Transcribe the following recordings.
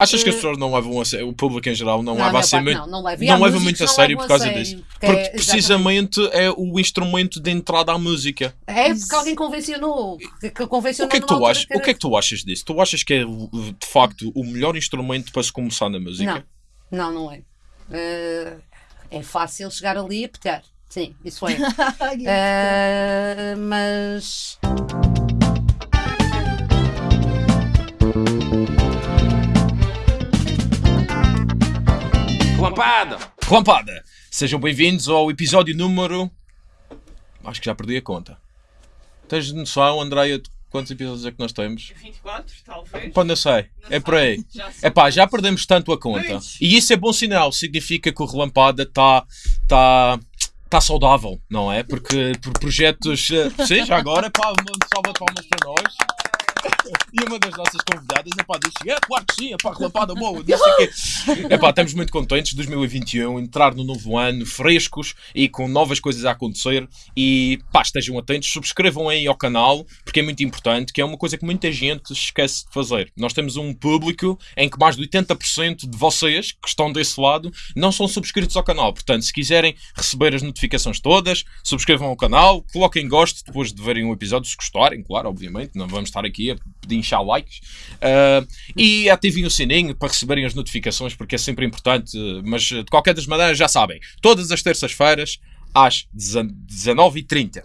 Achas que as Eh, pessoas não levam a sério, o público em geral não, Não, leva a sério não, não leva. Não há leva muito a sério por causa sério, disso. que Porque é- precisamente é o instrumento de entrada à música. É porque alguém convencionou. Que, que convencionou O que é que tu achas? O que é que tu achas disso? Tu achas que é de facto o melhor instrumento para se começar na música? Não, não, não é. Eh, é fácil chegar ali e pegar. Sim, isso é. Eh, mas. Relampada! Relampada! Sejam bem-vindos ao episódio número. Acho que já perdi a conta. Tens noção, Andreia, de quantos episódios é que nós temos? 24, talvez. Pá, não sei. É por aí. É pá, já perdemos tanto a conta. Pois. E isso é bom sinal. Significa que o Relampada está tá, tá saudável, não é? Porque por projetos. eh, Sim, já agora, pá, uma salva de palmas para nós. E uma das nossas convidadas, é pá, disse: É, claro que sim, é pá, Relampada boa, não sei o. É pá, estamos muito contentes. 2021, entrar no novo ano, frescos e com novas coisas a acontecer. E pá, estejam atentos, subscrevam aí ao canal, porque é muito importante, que é uma coisa que muita gente esquece de fazer. Nós temos um público em que mais de 80% de vocês que estão desse lado não são subscritos ao canal. Portanto, se quiserem receber as notificações todas, subscrevam ao canal, coloquem gosto depois de verem o episódio, se gostarem, claro, obviamente. Não vamos estar aqui a pedir inchar likes. Ah, e ativem o sininho para receberem as notificações, porque é sempre importante. Mas de qualquer das maneiras, já sabem, todas as terças-feiras às 19h30.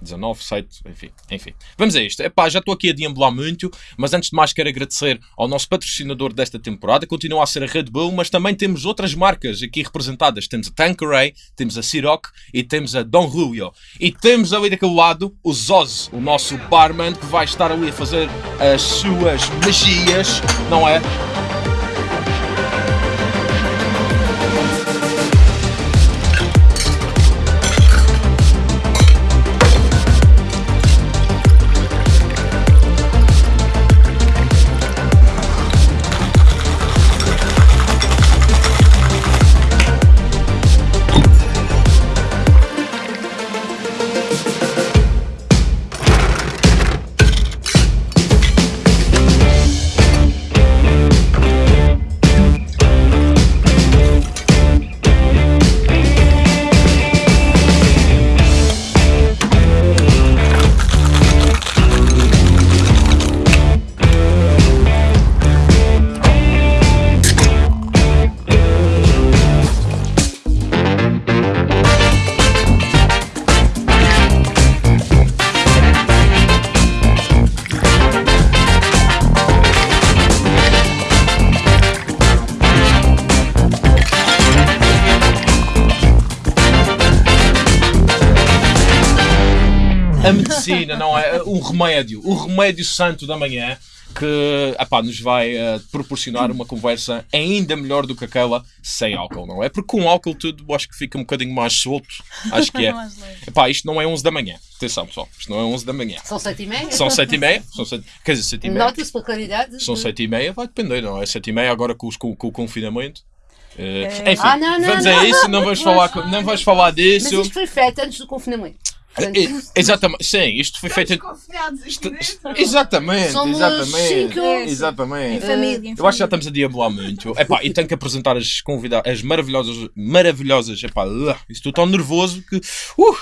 19, 7, enfim, enfim. Vamos a isto. Epá, já estou aqui a deambular muito, mas antes de mais quero agradecer ao nosso patrocinador desta temporada. Continua a ser a Red Bull, mas também temos outras marcas aqui representadas. Temos a Tanqueray, temos a Ciroc e temos a Don Julio. E temos ali daquele lado o Zoz, o nosso barman, que vai estar ali a fazer as suas magias, não é? Remédio, o remédio santo da manhã que epá, nos vai eh, proporcionar uma conversa ainda melhor do que aquela sem álcool, não é? Porque com álcool tudo acho que fica um bocadinho mais solto. Acho que é. Mais leve. Epá, isto não é 11 da manhã. Atenção, pessoal. Isto não é 11 da manhã. São sete e meia. São 7 e meia. São 7, quer dizer, 7 e meia. Nota-se pela claridade. São 7 e meia, vai depender, não é? 7 e meia agora com, os- com- com o confinamento. É. enfim, Ah, não, não, vamos não, a isso, não vamos não, falar, não, vamos falar Mas disso. isto foi feito antes do confinamento. Exatamente, sim, isto foi feito. Dentro. Exatamente, Somos exatamente. cinco. Exatamente. Em família, em Eu acho que já estamos a deambular muito. Epá, e tenho que apresentar as convidadas, as maravilhosas, maravilhosas, epá, estou tão nervoso que, uh,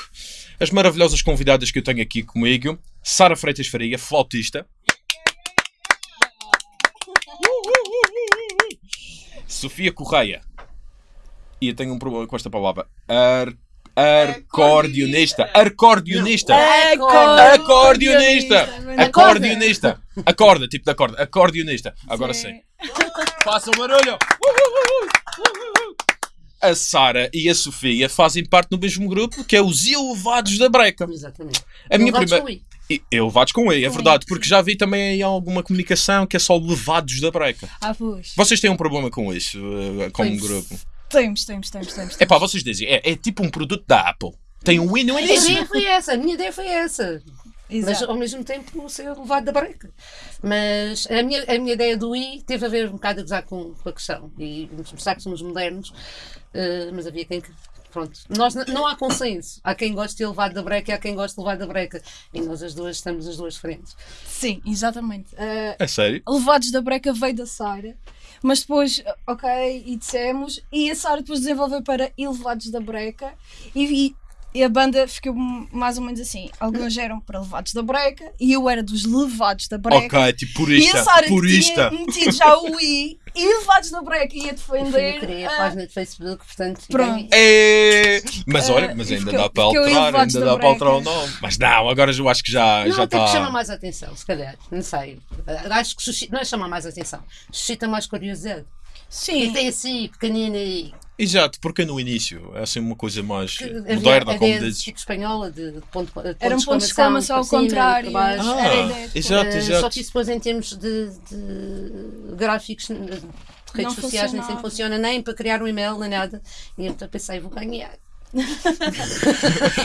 as maravilhosas convidadas que eu tenho aqui comigo, Sara Freitas Faria, flautista. Sofia Correia. E eu tenho um problema com esta palavra. Ar, arcordionista. Arcordionista. Acordionista! Acordionista! Acorda, tipo da corda. Acordionista. Agora sim. Faça o barulho! A Sara e a Sofia fazem parte do mesmo grupo que é os Elevados da Breca. Exatamente. A minha Elevados primeira. com I. E- Elevados com E, é verdade, porque já vi também aí alguma comunicação que é só Levados da Breca. Ah, pois. Vocês têm um problema com isso, eh, como Pois. grupo? Temos, temos, temos, temos. É pá, vocês dizem, é, é tipo um produto da Apple. Tem um I no A minha ideia foi essa, a minha ideia foi essa. Mas Exato. ao mesmo tempo ser levado da breca. Mas a minha, a minha ideia do I teve a ver um bocado a gozar com, com a questão e mostrar que somos modernos, eh, mas havia quem que pronto, nós não há consenso. Há quem goste de elevado da breca e há quem goste de levado da breca. E nós as duas estamos as duas frentes. Sim, exatamente. Uh, É sério? Levados da Breca veio da Sara, mas depois, ok, e dissemos, e a Sara depois desenvolveu para Elevados da Breca, e, e- e a banda ficou mais ou menos assim. Alguns eram para Levados da Breca, e eu era dos Levados da Breca. Ok, tipo E purista. a Sara Purista. tinha metido já o I e Levados da Breca ia Eu defender. criei a ah, página de Facebook, portanto. Pronto. É... Mas olha, Ah, mas e ainda dá para eu alterar, ainda da dá para alterar o nome. Mas não, agora eu acho que já Não, já até que chama está. mais atenção, se calhar. Não sei. Acho que suscita, não é chamar mais atenção, suscita mais curiosidade. E Sim, tem assim, pequenina e. Exato, porque no início é assim uma coisa mais que moderna, havia como de dizes. tipo espanhola, de, de ponto, de era um ponto de exclamação ao para cima e contrário. baixo. Ah, Era a ideia. exato, Eh, exato. Só que isso depois em termos de, de gráficos de redes Não sociais nem sempre funciona, nem para criar um e-mail, nem nada. E então pensei, vou ganhar.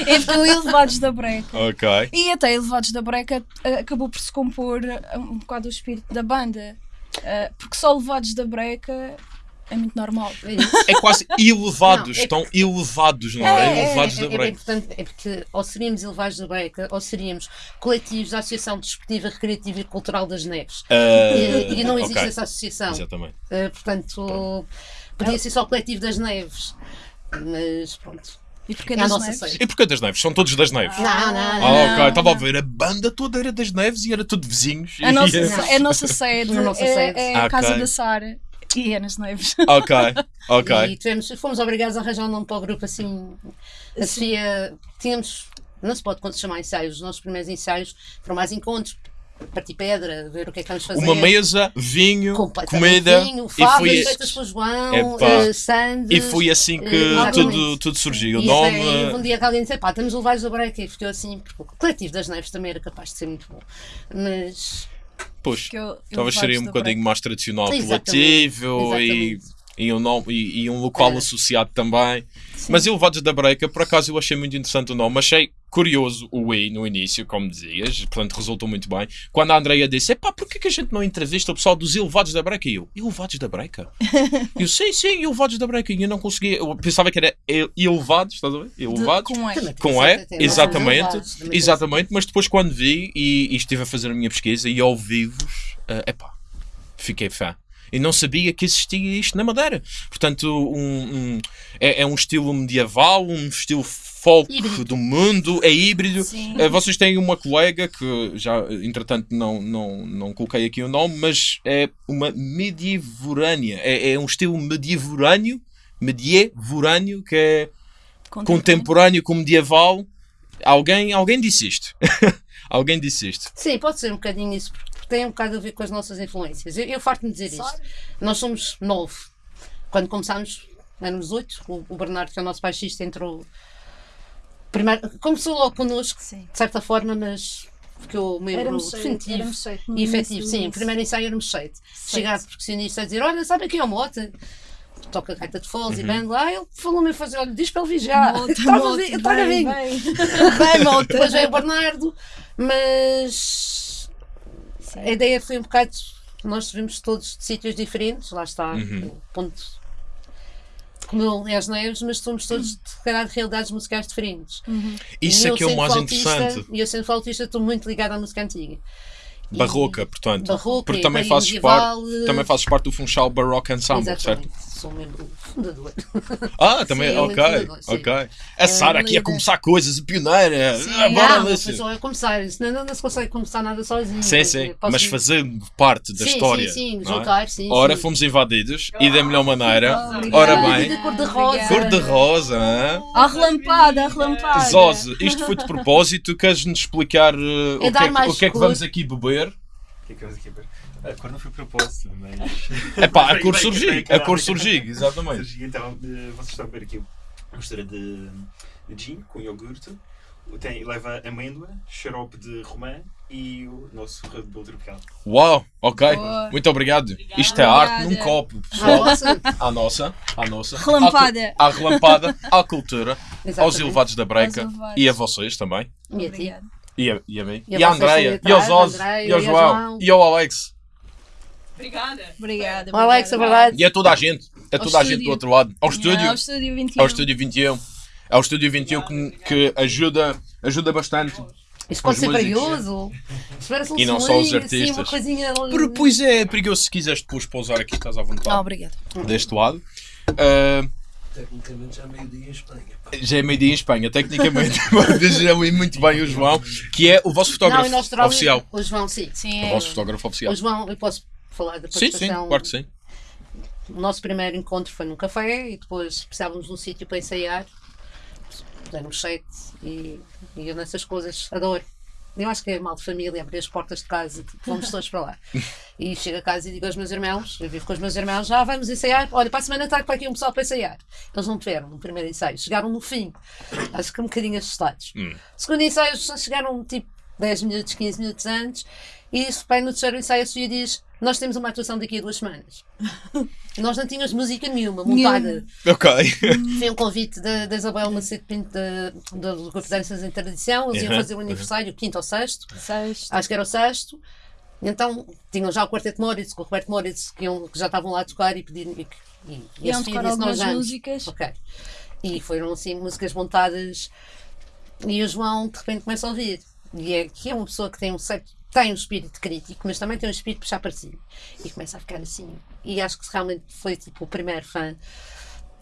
É porque o Elevados da Breca. Ok. E até Elevados da Breca eh, acabou por se compor eh, um bocado o espírito da banda. Porque só Elevados da Breca é muito normal. É isso. É quase elevados, Não, é- estão elevados, não é? É, é, elevados é, da é bem break. importante, é porque ou seríamos elevados da breca ou seríamos coletivos da Associação Desportiva, Recreativa e Cultural das Neves. E, e não existe ok. essa associação. Exatamente. Uh, portanto, podia ser só o coletivo das neves. Mas pronto. E porque É a das nossa neves? E porquê das neves? São todos das neves. Não, não, Ah, não. ok. Estava a ver, a banda toda era das neves e era tudo vizinhos. A nossa, E- é a nossa sede, A nossa é, sede. é a Ah, casa ok. da Sara e é nas neves. Ok, ok. E tivemos, fomos obrigados a arranjar um nome para o grupo assim. A Sofia, tínhamos, não se pode chamar ensaios, os nossos primeiros ensaios foram mais encontros, partir pedra, ver o que é que vamos fazer. Uma mesa, vinho, comida vinho, e favas foi, feitas pelo João, eh, sandes. e foi assim que eh, tudo, tudo surgiu. O E nome. um dia que alguém disse, pá, estamos levados da breca e ficou assim, porque o coletivo das neves também era capaz de ser muito bom. Mas Pois, Que eu- talvez seria um bocadinho mais tradicional, coletivo e, e, um nome, e, e um local É. associado também. Mas Elevados da Breca, por acaso eu achei muito interessante o nome. Achei curioso o I no início, como dizias, portanto resultou muito bem. Quando a Andreia disse, epá, porquê que a gente não entrevista o pessoal dos Elevados da Breca? E eu, Elevados da Breca? Eu, sim, sim, Elevados da Breca. E eu não conseguia, eu pensava que era ele- Elevados, estás a ver? Elevados. com E. Com E, exatamente, exatamente, mas depois quando vi e, e estive a fazer a minha pesquisa e ao vivos, eh, epá, fiquei fã. E não sabia que existia isto na Madeira. Portanto, um, um- é, é um estilo medieval, um estilo folk Híbrido. do mundo, é híbrido. Sim. Eh, vocês têm uma colega que já, entretanto, não, não, não coloquei aqui o nome, mas é uma medievorânea. É, é um estilo medievorâneo, medievorâneo, que é contemporâneo com medieval. Alguém, alguém disse isto. alguém disse isto. Sim, pode ser um bocadinho isso, porque tem um bocado a ver com as nossas influências. Eu, eu farto-me dizer isto. Claro. Nós somos nove. Quando começámos, éramos oito. O, o Bernardo, que é o nosso baixista, entrou. Primeiro, começou logo connosco, Sim. de certa forma, mas ficou membro Éramos seis, definitivo e efetivo. Sim, início. primeiro ensaio éramos sete. Chegar a percussionista a dizer: Olha, sabe aqui é o Mota? Toca gaita de foles Uhum. e bang lá. Ele falou-me a fazer: Olha, diz para ele vir já. Mota, Traga mota, vi- traga bem, bem. Bem, malta. Depois veio o Bernardo, mas a ideia foi um bocado. Nós vimos todos de sítios diferentes, lá está Uhum. o ponto. Como eu é as neves, mas somos todos de, calhar, de realidades musicais diferentes. Isso E é que é o mais flautista- interessante. E eu sendo flautista estou muito ligada à música antiga. E- Barroca, portanto. Barroca Porque e também fazes, medieval, parte, também fazes parte do Funchal Baroque Ensemble, certo? Sou membro fundador. Ah, também, Sim, ok, fundador, sim. ok. A Sara aqui a líder. começar coisas, a pioneira. Ah, bora não, não só a começar, senão não, não se consegue começar nada sozinho. Sim, sim, posso- mas fazendo parte da sim, história. Sim, sim, não é? juntar, sim. Ora, sim. fomos invadidos e da melhor maneira. Obrigada. Ora Ah, bem, de cor de rosa. cor de rosa, hã? A relampada, a relampada. Zose, isto foi de propósito. Queres-nos explicar uh, o, É que é, o que é que vamos aqui beber? O que é que vamos aqui ver? A cor não foi propósito, mas. É pá, a cor surgiu, a cor surgiu, exatamente. Surgiu, Então, eh, vocês estão a ver aqui uma mistura de, de gin com iogurte, tem, leva amêndoa, xarope de romã e o nosso Red Bull tropical. Uau, ok, Boa. muito obrigado. Obrigada. Isto é arte num copo, pessoal. nossa, À nossa, à nossa. Relampada. À, à relampada, à cultura, aos exatamente. elevados da breca Aos e a vocês também. E a ti? E a, e a mim. E a E a Andreia. E aos. Andreia, E ao. João. E ao Alex. Obrigada. Obrigada. O Alex, é obrigada. verdade. E a toda a gente. A Ao toda a gente do outro lado. Ao Yeah, estúdio. Ao estúdio 21. Ao estúdio 21. É o Estúdio 21 que, que ajuda, ajuda bastante. Isto pode ser perigoso. Um E não só os Assim, artistas. uma coisinha... Por- Pois é, perigoso se quiseres depois pousar aqui, estás à vontade. Ah, obrigada. Deste lado. Ah, Tecnicamente já é meio-dia em Espanha. pá. já é meio-dia em Espanha, tecnicamente. Já muito bem o João, que é o vosso Não, fotógrafo Austrália, oficial. o João, sim. Sim, O é. vosso fotógrafo oficial. O João, eu posso falar da Sim, sim, participação. claro que sim. O nosso primeiro encontro foi num café e depois precisávamos de um sítio para ensaiar. Demos sete e, e eu nessas coisas adoro. Eu acho que é mal de família abrir as portas de casa e vamos todos para lá. E chego a casa e digo aos meus irmãos, eu vivo com os meus irmãos, já vamos ensaiar. Olha, para a semana está para aqui um pessoal para ensaiar. Eles não tiveram no primeiro ensaio, chegaram no fim. Acho que um bocadinho assustados. Hum. Segundo ensaio, chegaram tipo 10 minutos, 15 minutos antes. E isso, pai, no terceiro ensaio, a Sofia diz: Nós temos uma atuação daqui a duas semanas. Nós não tínhamos música nenhuma montada. Ok. Foi um convite da, da Isabel Macedo Pinto da- do Grupo de Danças em Tradição. Eles iam fazer o aniversário, quinto ou sexto. Sexto. Acho que era o sexto. Então tinham já o Quarteto Moritz com o Roberto Moritz que, iam- que já estavam lá a tocar e pediram. E, e, e a Iam Sofia tocar disse: Nós algumas vamos. músicas. Ok. E foram assim músicas montadas. E o João de repente começa a ouvir. E é que é uma pessoa que tem um certo. Tem um espírito crítico, mas também tem um espírito puxar para si. E começa a ficar assim. E acho que realmente foi tipo o primeiro fã.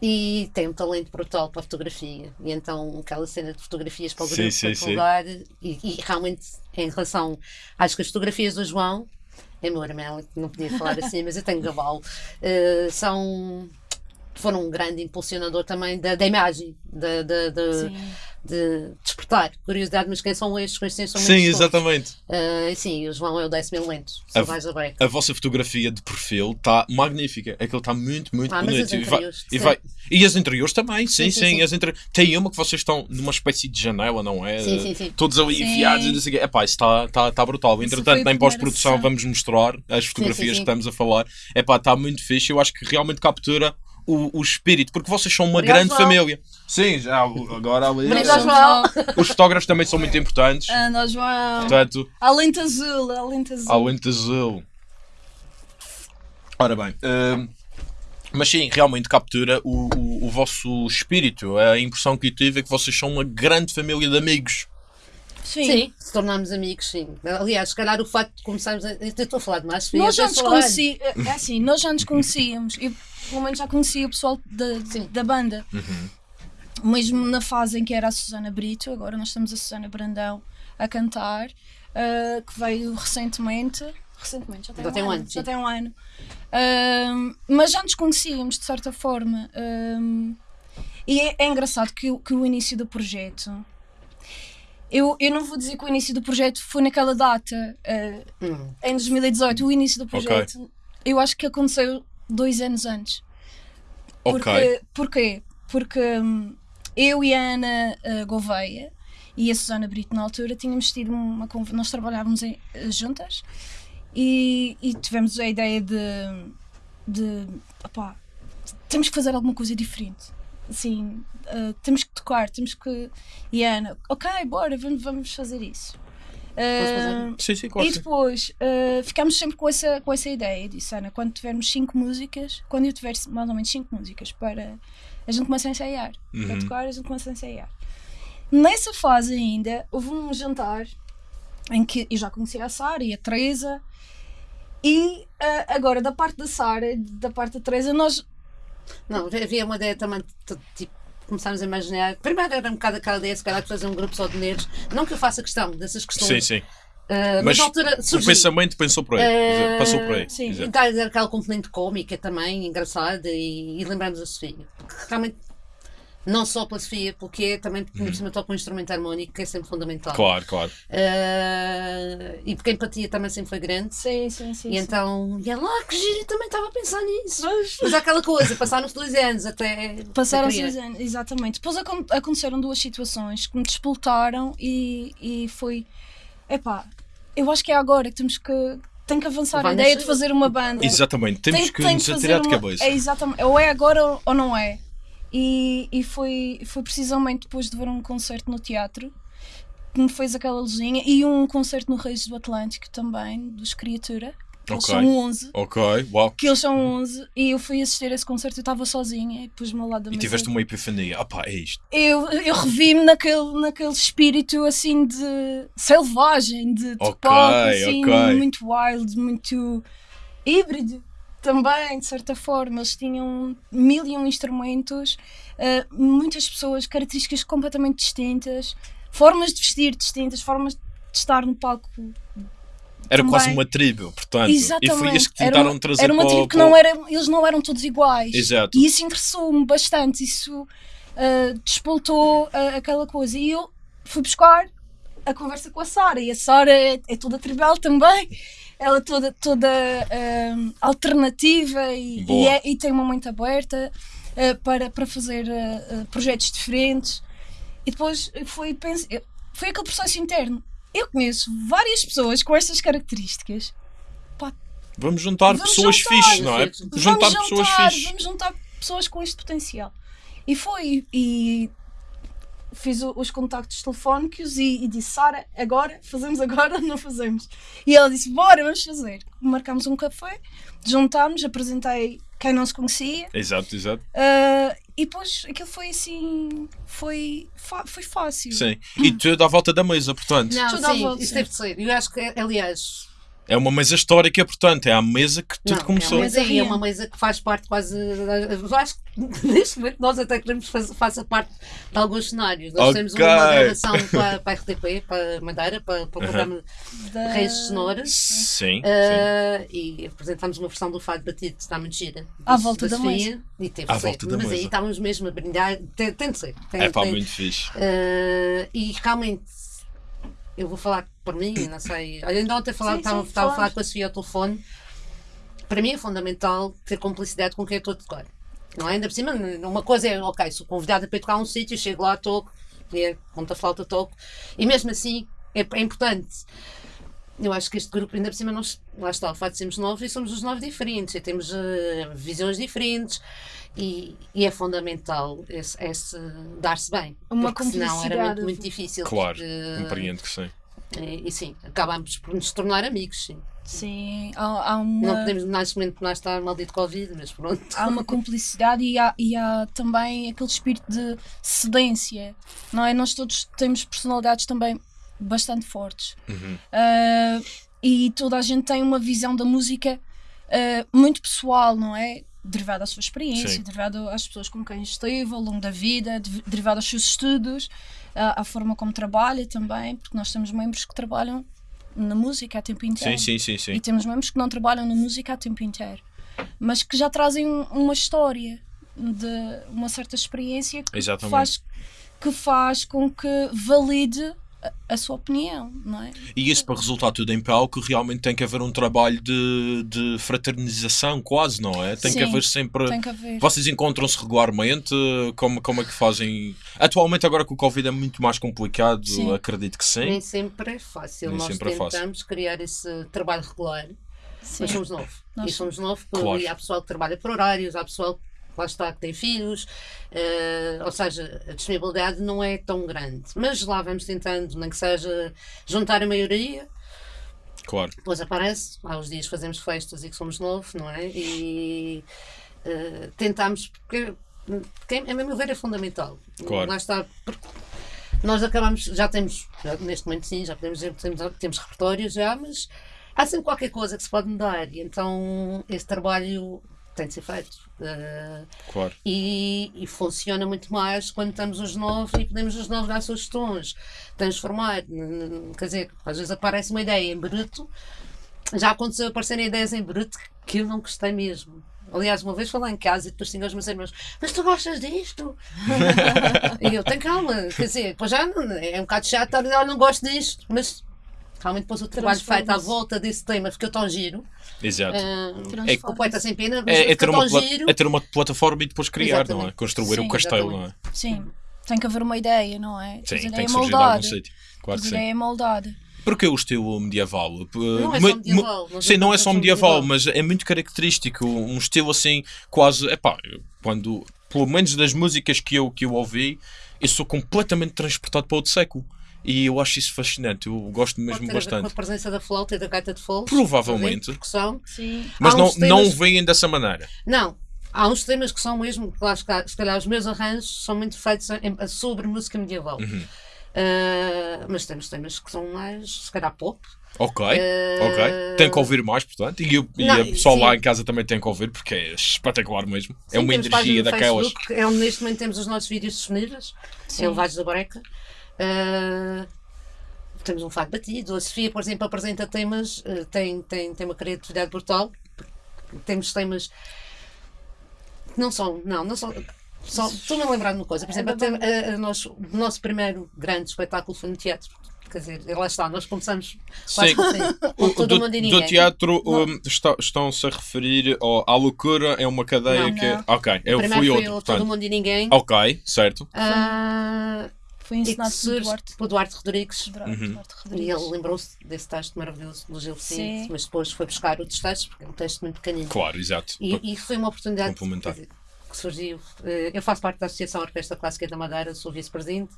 E tem um talento brutal para a fotografia. E então aquela cena de fotografias para o Sim, grupo sim, para sim. E, e realmente, em relação. Acho que as fotografias do João, é meu irmão, não podia falar assim, mas eu tenho gabalo, eh, são. Foram um grande impulsionador também da, da imagem, da, da, da- de despertar curiosidade, mas quem são estes? Quem são Sim, exatamente. Eh, sim, o João é o décimo elemento. Só vais a. A vossa fotografia de perfil está magnífica. Aquilo está muito, muito Ah, bonito. E vai- interiores, e, vai- e as interiores também, sim, Sim, sim. sim. As interi- Tem uma que vocês estão numa espécie de janela, não é? Sim, sim, sim. Todos ali enfiados e não sei o quê. Epá, isso está tá, tá brutal. Entretanto, foi a em primeira pós-produção vamos mostrar as fotografias sim. que estamos a falar. Epá, está muito fixe. Eu acho que realmente captura o, o espírito, porque vocês são uma Obrigado, grande João. família. Sim, já agora ali. Obrigado, eh, João. Os fotógrafos também são muito importantes. Nós vamos. Portanto, A lente azul, a lente azul. ao lente azul. Ora bem, hum, mas sim, realmente captura o, o, o vosso espírito. A impressão que eu tive é que vocês são uma grande família de amigos. Sim. Sim, se tornámos amigos, sim. Aliás, se calhar o facto de começarmos a. Eu estou a falar demais, Sofia, Nós já nos falar. conhecíamos. É assim, nós já nos conhecíamos. Eu, pelo menos, já conhecia o pessoal da, banda. Uhum. Mesmo na fase em que era a Susana Brito, agora nós temos a Susana Brandão a cantar, ah, que veio recentemente. Recentemente, já tem, Já um, tem um ano. ano, já sim. tem um ano. Ah, mas já nos conhecíamos, de certa forma. Ah, e é, é engraçado que, o- que o início do projeto. Eu, eu não vou dizer que o início do projeto foi naquela data, ah, Hum. em 2018, o início do projeto, eu acho que aconteceu dois anos antes. Ok. Porque, porquê? Porque hum, eu e a Ana uh, Gouveia e a Susana Brito na altura tínhamos tido uma conversa, nós trabalhávamos em- eh, juntas e, e tivemos a ideia de, de opá, temos que fazer alguma coisa diferente. Assim, uh, temos que tocar, temos que. E a Ana, ok, bora, vamos, vamos fazer isso. fazer? Uh, Sim, sim, claro. e sim. depois uh, ficámos sempre com essa, com essa ideia. Eu disse, Ana, quando tivermos cinco músicas, quando eu tiver mais ou menos cinco músicas para. A gente começa a ensaiar. Para Uhum. tocar, a gente começa a ensaiar. Nessa fase ainda, houve um jantar em que eu já conhecia a Sara e a Teresa. E uh, agora, da parte da Sara, da parte da Teresa, nós. Não, havia uma ideia também, tipo, começámos a imaginar. Primeiro era um bocado aquela ideia, se calhar, de fazer um grupo só de negros. Não que eu faça questão dessas Sim, questões. sim. ah, mas, Mas altura O pensamento pensou por aí. Eh, Passou por aí. sim. Exato. E está a dizer aquela componente cómica também, engraçada, e, e lembramos a Sofia. Realmente, não só pela Sofia, porque é também porque por cima toca um instrumento harmónico que é sempre fundamental. Claro, claro. Ah, e porque a empatia também sempre foi grande. Sim, sim, sim. E então, e ela, ah, que giro, eu também estava a pensar nisso. Mas há aquela coisa, passaram-se dois anos até. Passaram até criar. seis anos, exatamente. Depois acon- aconteceram duas situações que me despoltaram e, e foi. Epá, eu acho que é agora que temos que. Tem que avançar Vai a ideia nascer. de fazer uma banda. Exatamente. Temos Tem- que tem nos fazer atirar de cabeça. É exatamente. Ou é agora ou não é. E, e foi, foi precisamente depois de ver um concerto no teatro que me fez aquela luzinha e um concerto no Reis do Atlântico também, dos Criatura. que eles Ok. são 11. Ok, uau. Que eles são 11 e eu fui assistir a esse concerto, eu estava sozinha e pus-me ao lado da E mesa. tiveste uma epifania. Ah pá, é isto. Eu, eu revi-me naquele, naquele espírito assim de selvagem, de, de Ok, pop, assim, ok. muito wild, muito híbrido também, de certa forma. Eles tinham mil e um instrumentos, eh, muitas pessoas, características completamente distintas, formas de vestir distintas, formas de estar no palco Era Também. quase uma tribo, portanto. E Exatamente. foi isso que Era tentaram uma- trazer Era uma tribo que não era, eles não eram todos iguais. Exato. E isso interessou-me bastante. Isso ah, despoltou ah, aquela coisa. E eu fui buscar a conversa com a Sara. E a Sara é, é toda tribal também. Ela é toda, toda ah, alternativa e, e é- e tem uma mente aberta ah, para, para fazer ah, projetos diferentes. E depois foi, pense, foi aquele processo interno. Eu conheço várias pessoas com estas características Vamos juntar Vamos pessoas juntar. fixes, não é? Vamos Juntar vamos pessoas juntar, fixes. Vamos juntar pessoas com este potencial. E foi. E fiz o- os contactos telefónicos e, e disse: Sara, agora? Fazemos agora ou não fazemos? E ela disse: Bora, vamos fazer. Marcámos um café, juntámos, apresentei quem não se conhecia. Exato, exato. ah, e depois aquilo foi assim. Foi, foi fácil. Sim. E tudo à volta da mesa, portanto. Não, Tudo à sim, volta. isso deve de ser. Eu acho que, aliás, É uma mesa histórica, portanto. É à mesa que tudo não, começou. É uma, mesa, Mesa é uma mesa que faz parte quase. Eu acho que neste momento nós até queremos que faça- parte de alguns cenários. Nós Ok. temos uma gravação para, para a RTP, para Madeira, para, para o programa Da- Reis de Cenouras. Sim, sim. Ah, e apresentámos uma versão do Fado Batido, que está muito gira. À volta da Sofia, E teve À ser. volta da Mas aí mesa. estávamos mesmo a brindar. Tem, tem de ser. Tem, É pá, tem- muito fixe. Uh, e realmente, eu vou falar por mim, não sei. Ainda ontem falava, Sim, estava, sim, estava a fala. falar com a Sofia ao telefone. Para mim é fundamental ter complicidade com quem eu estou a tocar. Não é? Ainda por cima, uma coisa é, ok, sou convidada para tocar um sítio, chego lá, toco, é, ponta flauta, toco. E mesmo assim, é, é importante. Eu acho que este grupo, ainda por cima, nós, lá está, o facto de sermos novos e somos os novos diferentes, e temos eh, visões diferentes e, e é fundamental esse, esse dar-se bem. Uma porque senão era muito, complicidade. muito difícil. Claro, porque, compreendo que sim. e, e sim, acabámos por nos tornar amigos, sim. Sim, há, há Não uma. podemos neste momento por nós estar maldito Covid, mas pronto. há uma cumplicidade e há, e há também aquele espírito de cedência, não é? Nós todos temos personalidades também bastante fortes Uhum. Ah, e toda a gente tem uma visão da música ah, muito pessoal, não é? Derivada da sua experiência, Sim. derivada às pessoas com quem esteve ao longo da vida, de- derivada aos seus estudos, à, à forma como trabalha também, porque nós temos membros que trabalham na música a tempo inteiro. Sim, sim, sim. E temos membros que não trabalham na música a tempo inteiro, mas que já trazem um- uma história de uma certa experiência que Exatamente. faz, que faz com que valide a, a sua opinião, não é? E isso para resultar tudo em palco, realmente tem que haver um trabalho de, de fraternização, quase, não é? Tem que Sim, haver sempre. Tem que haver. Vocês encontram-se regularmente? Como, como é que fazem? Atualmente, agora que o Covid é muito mais complicado, Sim. acredito que sim. Nem sempre é fácil. Nem Nós sempre é fácil. tentamos criar esse trabalho regular, Sim. mas somos novos. Nós E somos novos, porque Claro. há pessoal que trabalha por horários, há pessoal que lá está que tem filhos, eh, ou seja, a disponibilidade não é tão grande. Mas lá vamos tentando, nem que seja juntar a maioria, Claro. depois aparece, há uns dias fazemos festas e que somos novos, não é? E eh, tentamos, porque, porque, a meu ver, é fundamental. Claro. Lá está, porque nós acabamos, já temos, já neste momento sim, já podemos dizer que temos, temos repertórios já, mas há sempre qualquer coisa que se pode mudar e então esse trabalho tem de ser feito. Eh, Claro. e, e funciona muito mais quando estamos os novos e podemos os novos dar sugestões, transformar. Quer dizer, às vezes aparece uma ideia em bruto, já aconteceu aparecerem ideias em bruto que eu não gostei mesmo. Aliás, uma vez lá em casa e depois tinha os meus irmãos, mas tu gostas disto? e eu, tenho calma, quer dizer, depois já é um bocado chato estar a dizer, "Olha, não gosto disto, mas realmente depois o trabalho feito à volta desse tema ficou tão giro, Exato. Transforma-se. com o poeta sem pena, mas É, é, ter uma, giro. é ter uma plataforma e depois criar, não é? Exatamente. Construir Sim, o castelo, não é? exatamente. Sim, tem que haver uma ideia, não é? Sim, tem ideia que é surgir de algum sítio. Claro que sim. é moldada. Porque o estilo medieval? Não é só medieval, Sim, não não é só medieval, medieval. mas é muito característico. Um estilo assim, quase. Epá, quando. Pelo menos das músicas que eu, que eu ouvi, eu sou completamente transportado para outro século. E eu acho isso fascinante. Eu gosto Pode mesmo ter a ver com a bastante. presença da flauta e da gaita de foles. Provavelmente. Percussão. Sim. Mas Há não, uns não temas- veem dessa maneira. Não. Há uns temas que são mesmo, está, se calhar os meus arranjos são muito feitos em- sobre música medieval. Uhum. Ah, mas temos temas que são mais, se calhar, pop. Ok, Eh, ok. Tem que ouvir mais, portanto. E, o e Não, a pessoal sim. lá em casa também tem que ouvir, porque é espetacular mesmo. é Sim, uma temos energia daquelas. Facebook, é onde neste momento temos os nossos vídeos disponíveis. Sim. É o Vaz da Breca. Ah, temos um fado batido. A Sofia, por exemplo, apresenta temas, ah, tem, tem, tem uma criatividade brutal. Temos temas que não são, não, não são. Só, Estou-me a lembrar de uma coisa, por exemplo, até, a- a nós- o nosso primeiro grande espetáculo foi no teatro. Quer dizer, lá está, nós começamos quase Sim. assim, todo do, mundo e do ninguém. teatro Não. um, está- estão-se a referir ao, à loucura, é uma cadeia Não, que. não. Ok, eu Primeiro fui foi outro. Todo portanto. Mundo e Ninguém. Ok, certo. Ah, Foi e que ensinado por Duarte. por Duarte Rodrigues. Duarte, Uhum. Duarte E Rodrigues. ele lembrou-se desse texto maravilhoso do Gil Vicente, mas depois foi buscar outros textos, porque é um texto muito pequenino. Claro, exato. E, e foi uma oportunidade Complementar. dizer, que surgiu. Eh, Eu faço parte da Associação Orquestra Clássica da Madeira, sou vice-presidente,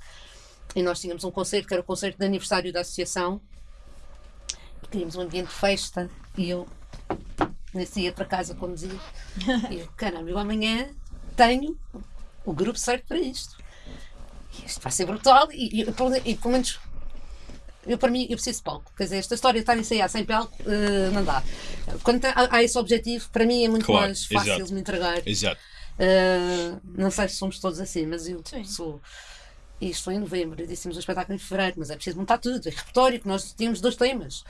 e nós tínhamos um concerto que era o concerto de aniversário da Associação, e queríamos um ambiente de festa, e eu nesse dia para casa conduzia, e eu, caramba, eu amanhã tenho o grupo certo para isto. Isto vai ser brutal, e, e, pelo- e pelo menos eu, para mim, eu preciso de palco. Quer dizer, esta história de estar a ensaiar sem palco, eh, não dá. Quando há, há esse objetivo, para mim é muito Claro, mais fácil exato. de me entregar. Exato. Uh, não sei se somos todos assim, mas eu Sim. sou. Isto foi em novembro, e dissemos um espetáculo em fevereiro, mas é preciso montar tudo. É repertório, que nós tínhamos dois temas.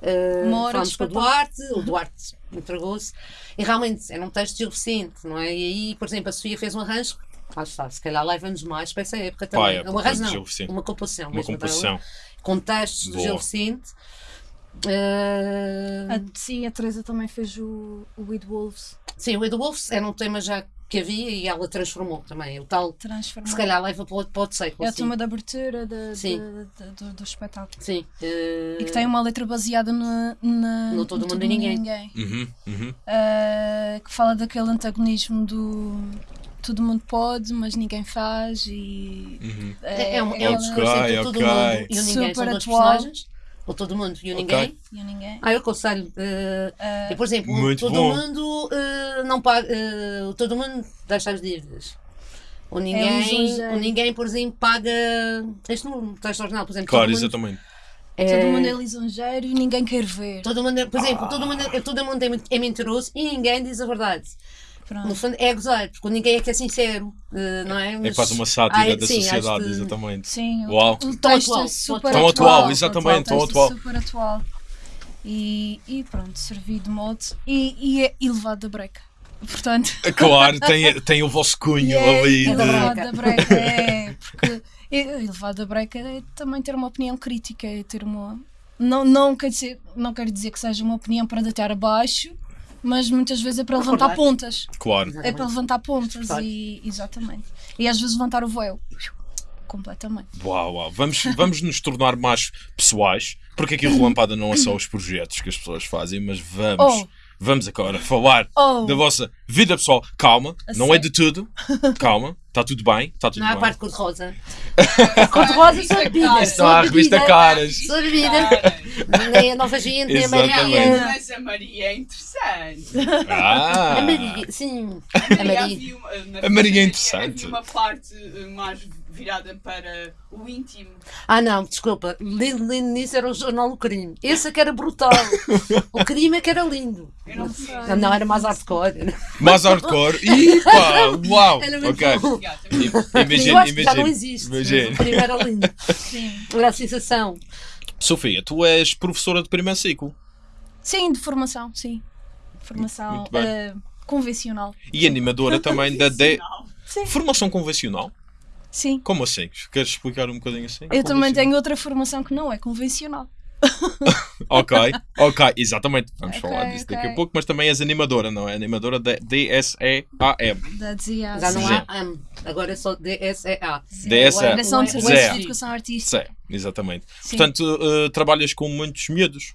Uh, falámos com o. Duarte, o Duarte entregou-se, e realmente era um texto Vicente, não é? E aí, por exemplo, a Sofia fez um arranjo, lá está, se calhar leva-nos mais para essa época também. Vai, é um Gil Vicente. uma composição. Uma composição. Com textos do. Gil Vicente. Uh, A, sim, a Teresa também fez o, o With Wolves. Sim, o Edu Wolf era um tema já que havia e ela transformou também. O tal, Transformar. se calhar leva para outro, para outro século. É o tema de abertura de- Sim. de- de- do, do espetáculo. Sim. eh, E que tem uma letra baseada na, na, No Todo Mundo e Ninguém. Uhum, uhum. Ah, que fala daquele antagonismo do todo mundo pode, mas ninguém faz e Uhum. É, é um, é um ela- discurso entre o todo Ok, mundo e o ninguém. São Super dois atual. personagens. O todo mundo e o Ok. ninguém. e o ninguém. Ah, eu aconselho. eh, Ah, e, por exemplo, Muito todo bom. mundo eh, não paga. eh, o todo mundo deixa as dívidas. O ninguém, lisonjeiro. o ninguém, por exemplo, paga. Este no texto original, por exemplo. Claro, todo mundo, exatamente. é- Todo mundo é lisonjeiro e ninguém quer ver. Todo mundo, é- por exemplo, todo mundo, é- todo mundo é, é mentiroso e ninguém diz a verdade. No Pronto. fundo, é gozar, porque ninguém é que é sincero, eh, não é? É Mas- quase uma sátira Ai, da sim, sociedade, exatamente. Sim, o, Uau. o Tão texto atual, é super tão atual, atual. exatamente, tão atual. É super atual. E, e pronto, servi de modo e, e é elevado da breca. Portanto, Claro, tem, tem o vosso cunho e é ali. de- elevado da breca. É, porque é- elevado da breca é também ter uma opinião crítica, é ter uma. Não, não, quer dizer, não quero dizer que seja uma opinião para deitar abaixo, mas muitas vezes é para levantar pontas. Claro. É para levantar pontas Claro. e exatamente. E às vezes levantar o véu. Completamente. Uau, uau. Vamos, vamos nos tornar mais pessoais, porque aqui o Relampada não é só os projetos que as pessoas fazem, mas vamos, Oh. vamos agora falar Oh. da vossa vida pessoal. Calma, A não é sério? de tudo. Calma, está tudo bem, está tudo Não há a bem. parte cor-de-rosa. Cor-de-rosa sou bebida. Não há a revista Caras. Sou bebida. Nem a Nova Gente, nem a. Maria. Mas a Maria é interessante. Ah, A Maria, sim. A A Maria, Maria. havia uma, na A Maria é havia interessante. uma parte mais virada para o íntimo. Ah, não, desculpa. Lindo, lindo nisso era o jornal O Crime. Esse é que era brutal. O crime é que era lindo. Eu não sei. Não, não era mais hardcore. mais hardcore. Ih, pá, uau. Era muito Ok. bom. Imagina, Eu acho que já não imagina. existe. Imagina. O crime era lindo. Sim. Era a sensação. Sofia, tu és professora de primeiro ciclo Sim, de formação, sim. Formação eh, convencional. e animadora também da D. Sim. Formação convencional? Sim. Como assim? Queres explicar um bocadinho assim? Eu também Convencional. tenho outra formação que não é convencional. Ok, ok, exatamente. Vamos Ok, falar disso daqui a pouco, mas também és animadora, não é? Animadora da DSEAM. Da DSEA. Já não há AM. Agora é só DSEA. DSEA. Direção de. Serviços de Educação Artística. Sim, exatamente. Sim. Portanto, eh, trabalhas com muitos miúdos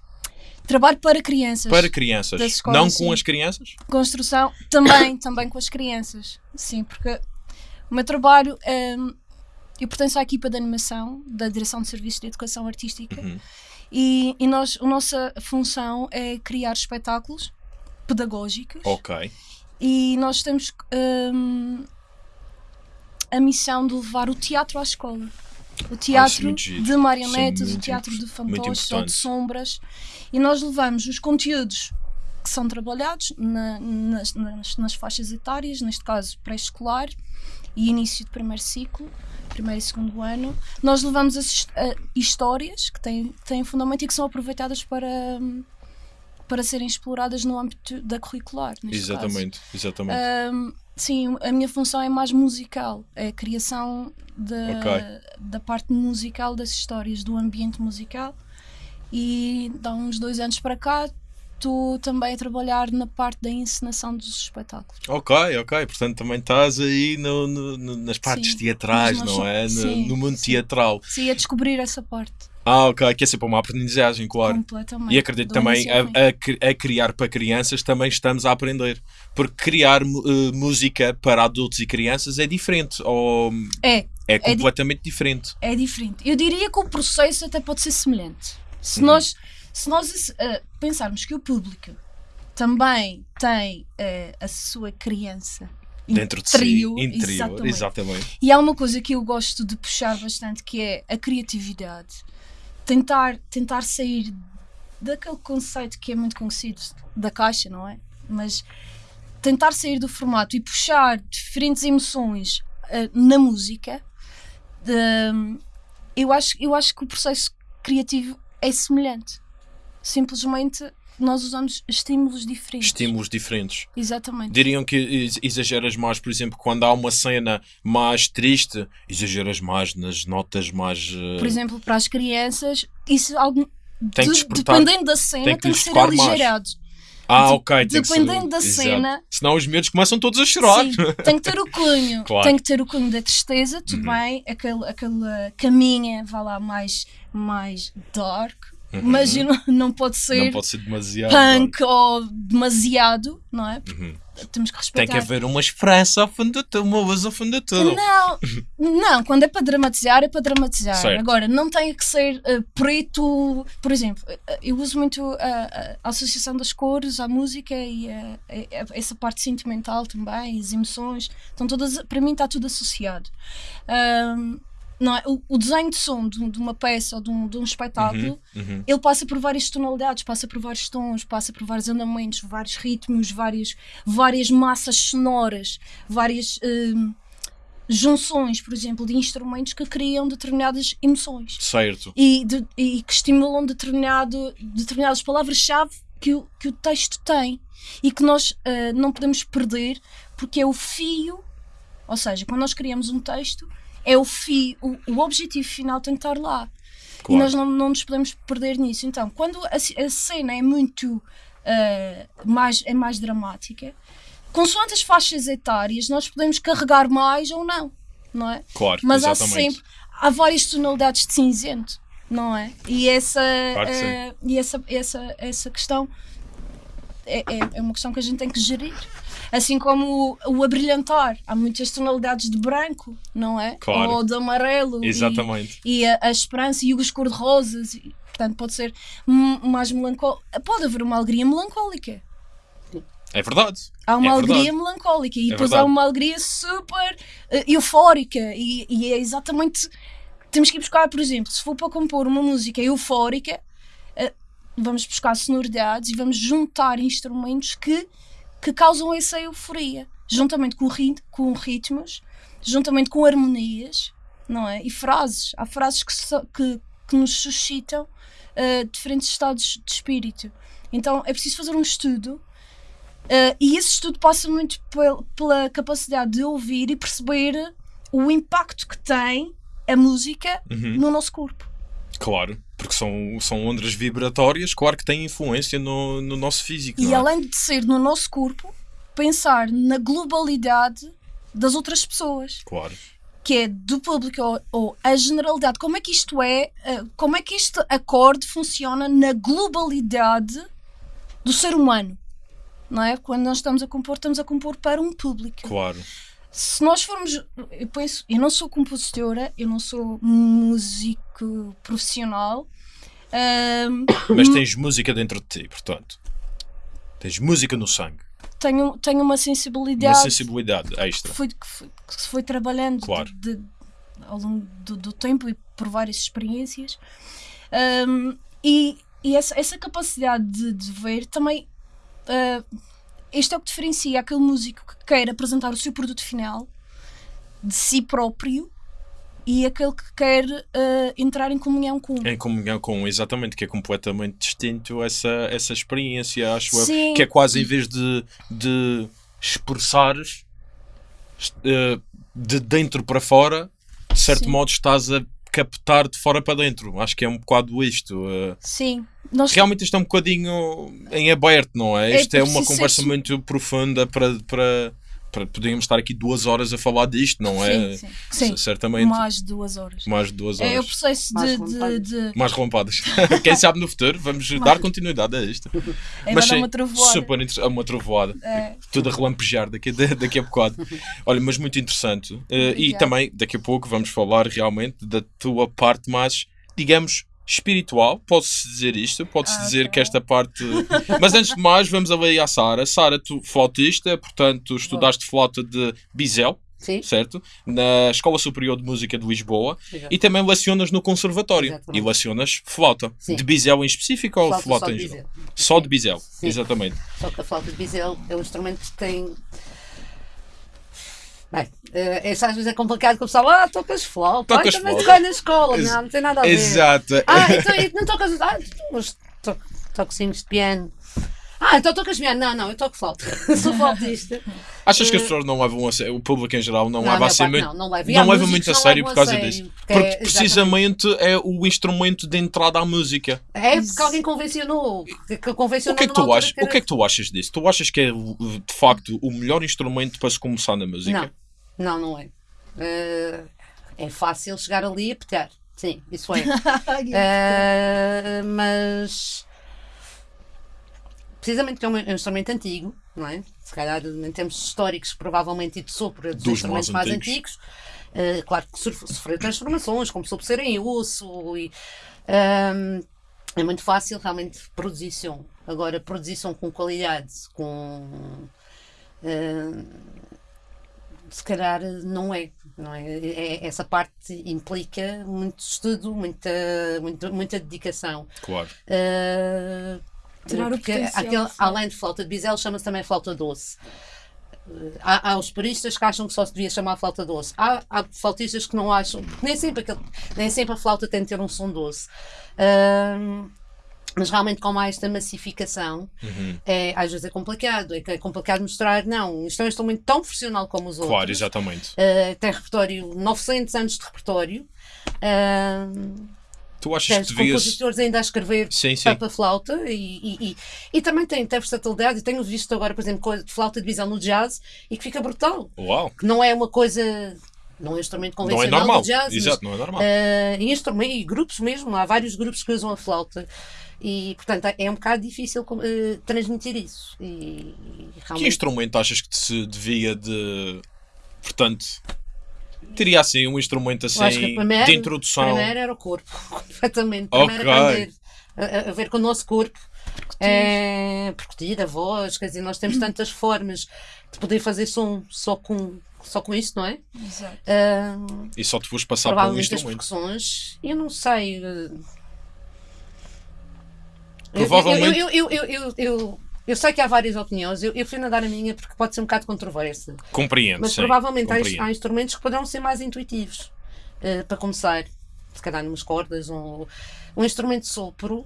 Trabalho para crianças. para crianças, escolas, não com sim. as crianças? Construção também, também com as crianças. Sim, porque o meu trabalho, hum, Eu pertenço à equipa de animação da Direção de Serviços de Educação Artística Uhum. e, e nós, a nossa função é criar espetáculos pedagógicos Ok. e nós temos hum, a missão de levar o teatro à escola. O teatro muito giro. de marionetas, é o teatro de fantoches ou de sombras. E nós levamos os conteúdos que são trabalhados na- nas, nas- nas faixas etárias, neste caso pré-escolar e início de primeiro ciclo, primeiro e segundo ano. Nós levamos as a- histórias que têm, têm fundamento e que são aproveitadas para, para serem exploradas no âmbito da curricular. neste caso. Exatamente, exatamente. Ahm, sim, a minha função é mais musical, é a criação da, Ok. da parte musical das histórias, do ambiente musical. E há uns dois anos para cá estou também a trabalhar na parte da encenação dos espetáculos. Ok, ok. Portanto, também estás aí no- no- no- nas partes Sim, teatrais, não é? No, sim, no mundo sim. teatral. Sim, a descobrir essa parte Ah, ok. Que é sempre uma aprendizagem, claro. completamente. E acredito do também a, a a criar para crianças também estamos a aprender. Porque criar eh, música para adultos e crianças é diferente. Ou É, é di- completamente diferente. é diferente. Eu diria que o processo até pode ser semelhante. Se Uhum. nós, se nós eh, pensarmos que o público também tem eh, a sua criança Dentro de interior, si, interior. exatamente. Exatamente. E há uma coisa que eu gosto de puxar bastante que é a criatividade. Tentar, tentar sair daquele conceito que é muito conhecido da caixa, não é? Mas tentar sair do formato e puxar diferentes emoções eh, na música, de- eu, acho, eu acho que o processo criativo é semelhante. Simplesmente nós usamos estímulos diferentes. Estímulos diferentes. Exatamente. Diriam que ex- exageras mais, por exemplo, quando há uma cena mais triste, exageras mais nas notas mais. eh, Por exemplo, para as crianças, isso algo. Tem que de- dependendo da cena, tem tem que que, lhes ser tocar mais. Ah, de- ok. tem que dependendo da Exato. cena- Senão os medos começam todos a chorar. Sim, tem que ter o cunho. Claro. Tem que ter o cunho da tristeza, tudo Uhum. bem. Aquele, aquela caminha, vá lá, mais, mais dark. Uhum. Mas não, não pode ser Não pode ser demasiado. punk ou demasiado, não é? Uhum. Temos que Tem respeitar. que haver uma esperança ao fundo de tudo, uma luz ao fundo de tudo. Não, não, quando é para dramatizar, é para dramatizar. Certo. Agora, não tem que ser eh, preto. Por exemplo, eh, eu uso muito a, a- a associação das cores à música e a- a- a- essa parte sentimental também, as emoções. Estão todas, para mim, está tudo associado. Ahm, não é? o, o desenho de som de, de uma peça ou de um, de um espetáculo Uhum. ele passa por várias tonalidades, passa por vários tons, passa por vários andamentos, vários ritmos, vários, várias massas sonoras, várias hum, junções, por exemplo, de instrumentos que criam determinadas emoções Certo. e, de- e que estimulam determinado, determinadas palavras-chave que o, que o texto tem e que nós ah, não podemos perder porque é o fio, ou seja, quando nós criamos um texto, é o fio, o, o objetivo final tem que estar lá. E Claro. nós não, não nos podemos perder nisso. Então, quando a, a cena é muito ah, mais, é mais dramática, consoante as faixas etárias, nós podemos carregar mais ou não, não é? Claro, Mas há exatamente. sempre há várias tonalidades de cinzento, não é? E essa, Claro eh, e essa, essa, essa questão é, é, é uma questão que a gente tem que gerir. Assim como o, o abrilhantar, há muitas tonalidades de branco, não é? Claro. Ou de amarelo. e- Exatamente. E, a, a esperança e os cor-de-rosas. e, Portanto, pode ser mais melancólico. Pode haver uma alegria melancólica. É verdade. Há uma É alegria verdade. melancólica e É depois há verdade. uma alegria super eh, eufórica e, e é exatamente temos que ir buscar, por exemplo, se for para compor uma música eufórica eh, vamos buscar sonoridades e vamos juntar instrumentos que, que causam essa euforia juntamente com, rit com ritmos juntamente com harmonias não é? e frases, há frases que, so- que, que nos suscitam eh, diferentes estados de espírito então é preciso fazer um estudo Uh, e esse estudo passa muito pel- pela capacidade de ouvir e perceber o impacto que tem a música Uhum. no nosso corpo. Claro. Porque são, são ondas vibratórias, claro que têm influência no, no nosso físico. E é? além de ser no nosso corpo, pensar na globalidade das outras pessoas, Claro. que é do público ou, ou a generalidade. Como é que isto é, uh, como é que este acorde funciona na globalidade do ser humano? Não é? Quando nós estamos a compor, estamos a compor para um público. Claro. Se nós formos. Eu penso, eu não sou compositora, eu não sou músico profissional. Mas tens música dentro de ti, portanto. Tens música no sangue. tenho, tenho uma Uma sensibilidade sensibilidade extra. que foi, que foi, que se foi trabalhando de- Claro. de- ao longo do, do tempo e por várias experiências. Ahm, e e essa, essa capacidade de, de ver também. ah, isto é o que diferencia aquele músico que quer apresentar o seu produto final de si próprio e aquele que quer ah, entrar em comunhão com. Em comunhão com, exatamente, que é completamente distinto essa, essa experiência, acho eu. Sim. Que é quase em vez de, de expressares eh, de dentro para fora, de certo Sim. modo estás a captar de fora para dentro. Acho que é um bocado isto. eh. Sim. Nós, realmente isto é um bocadinho em aberto, não é? É Isto é, uma preciso ser conversa su- muito profunda para, para, para poderíamos estar aqui duas horas a falar disto, não é? sim, sim, Certamente. mais de duas horas. Mais de duas É o horas. processo Mais de, de, vontade. de, Mais relompadas. Quem sabe no futuro vamos dar continuidade a isto. é Mas sim, uma trovoada. super interessante. Uma trovoada. É. Tudo a relampejar daqui, daqui a bocado. Olha, mas muito interessante. Eh, e também, daqui a pouco, vamos falar realmente da tua parte mais, digamos, espiritual. Pode-se dizer isto? Pode-se Ah, dizer ok. que esta parte. Mas antes de mais, vamos ali à Sara. Sara, tu flautista, portanto, estudaste flauta de Bisel, Sim, certo? Na Escola Superior de Música de Lisboa. Exato. E também lecionas no Conservatório. Exatamente. E lecionas flauta. Sim. De Bisel em específico ou Flauta flauta só em de geral? Só de Bisel, exatamente. Só que a flauta de bisel é um instrumento que tem. Bem, eh, isso às vezes é complicado que o pessoal, ah, tocas flauta, Tocas ah, também flauta. na escola, não, não tem nada a ver. Exato. Ah, então não tocas. Ah, mas toco, toco de piano. Ah, então tocas piano. Não, não, eu toco flauta. Sou flautista. Achas que as pessoas não levam a sério, o público em geral não, Não, leva a sério não, não leva. Não leva muito a sério por causa disso. porque Porque é- precisamente é o instrumento de entrada à música. É porque alguém convencionou. Que, convencionou O que é que tu achas? era- O que é que tu achas disso? Tu achas que é de facto o melhor instrumento para se começar na música? Não, não, não é. Eh, é fácil chegar ali e pegar. Sim, isso é. Eh, mas precisamente que é um, é um instrumento antigo, não é? Se calhar em termos históricos, provavelmente e de sopro, é dos, Dos instrumentos mais mais antigos. antigos. Eh, claro que sofre- sofreu transformações, começou por ser em osso e ehm, é muito fácil realmente produzir som. Agora, produzir som com qualidade, com ehm, se calhar não é, não é? É- Essa parte implica muito estudo, muita, muita, muita dedicação. Claro. Uh, Tirar o porque aquele, sim. além de flauta de bisel, chama-se também flauta doce. Uh, Há, há os puristas que acham que só se devia chamar flauta doce. Há, há flautistas que não acham, nem sempre, aquele, nem sempre a flauta tem de ter um som doce. Um, mas realmente com mais esta massificação Uhum. é, às vezes é complicado, é, é complicado mostrar, não, isto é um instrumento tão profissional como os outros. Claro, exatamente. Uh, tem repertório, 900 anos de repertório. Uh, Tu achas tens que devias. compositores ainda a escrever Sim, sim. para flauta e, e, e, e também tem, tem versatilidade. Eu tenho visto agora, por exemplo, coisa de flauta de visão no jazz e que fica brutal. Uau! Que não é uma coisa, não é um instrumento Não é convencional normal. do jazz, mas, Exato, não é normal. eh, e, instrumento, e grupos mesmo, há vários grupos que usam a flauta. E, portanto, é um bocado difícil eh, transmitir isso. E, e Que realmente, instrumento achas que se devia de. Portanto, teria assim um instrumento assim primeiro, de introdução. primeiro era o corpo, completamente. Primeiro aprender a, a- a ver com o nosso corpo, é, percutir a voz, quer dizer, nós temos tantas formas de poder fazer som só com, só com isso, não é? Exato. Ah, E só te vos passar por um as instrumento. percussões, eu não sei. eh, Provavelmente- Eu, eu, eu, eu, eu, eu, eu sei que há várias opiniões, eu, eu prefiro dar a minha porque pode ser um bocado controversa. Compreendo, Mas sim. provavelmente há, compreendo. há instrumentos que poderão ser mais intuitivos eh, para começar. Se calhar numas cordas, um, um instrumento de sopro.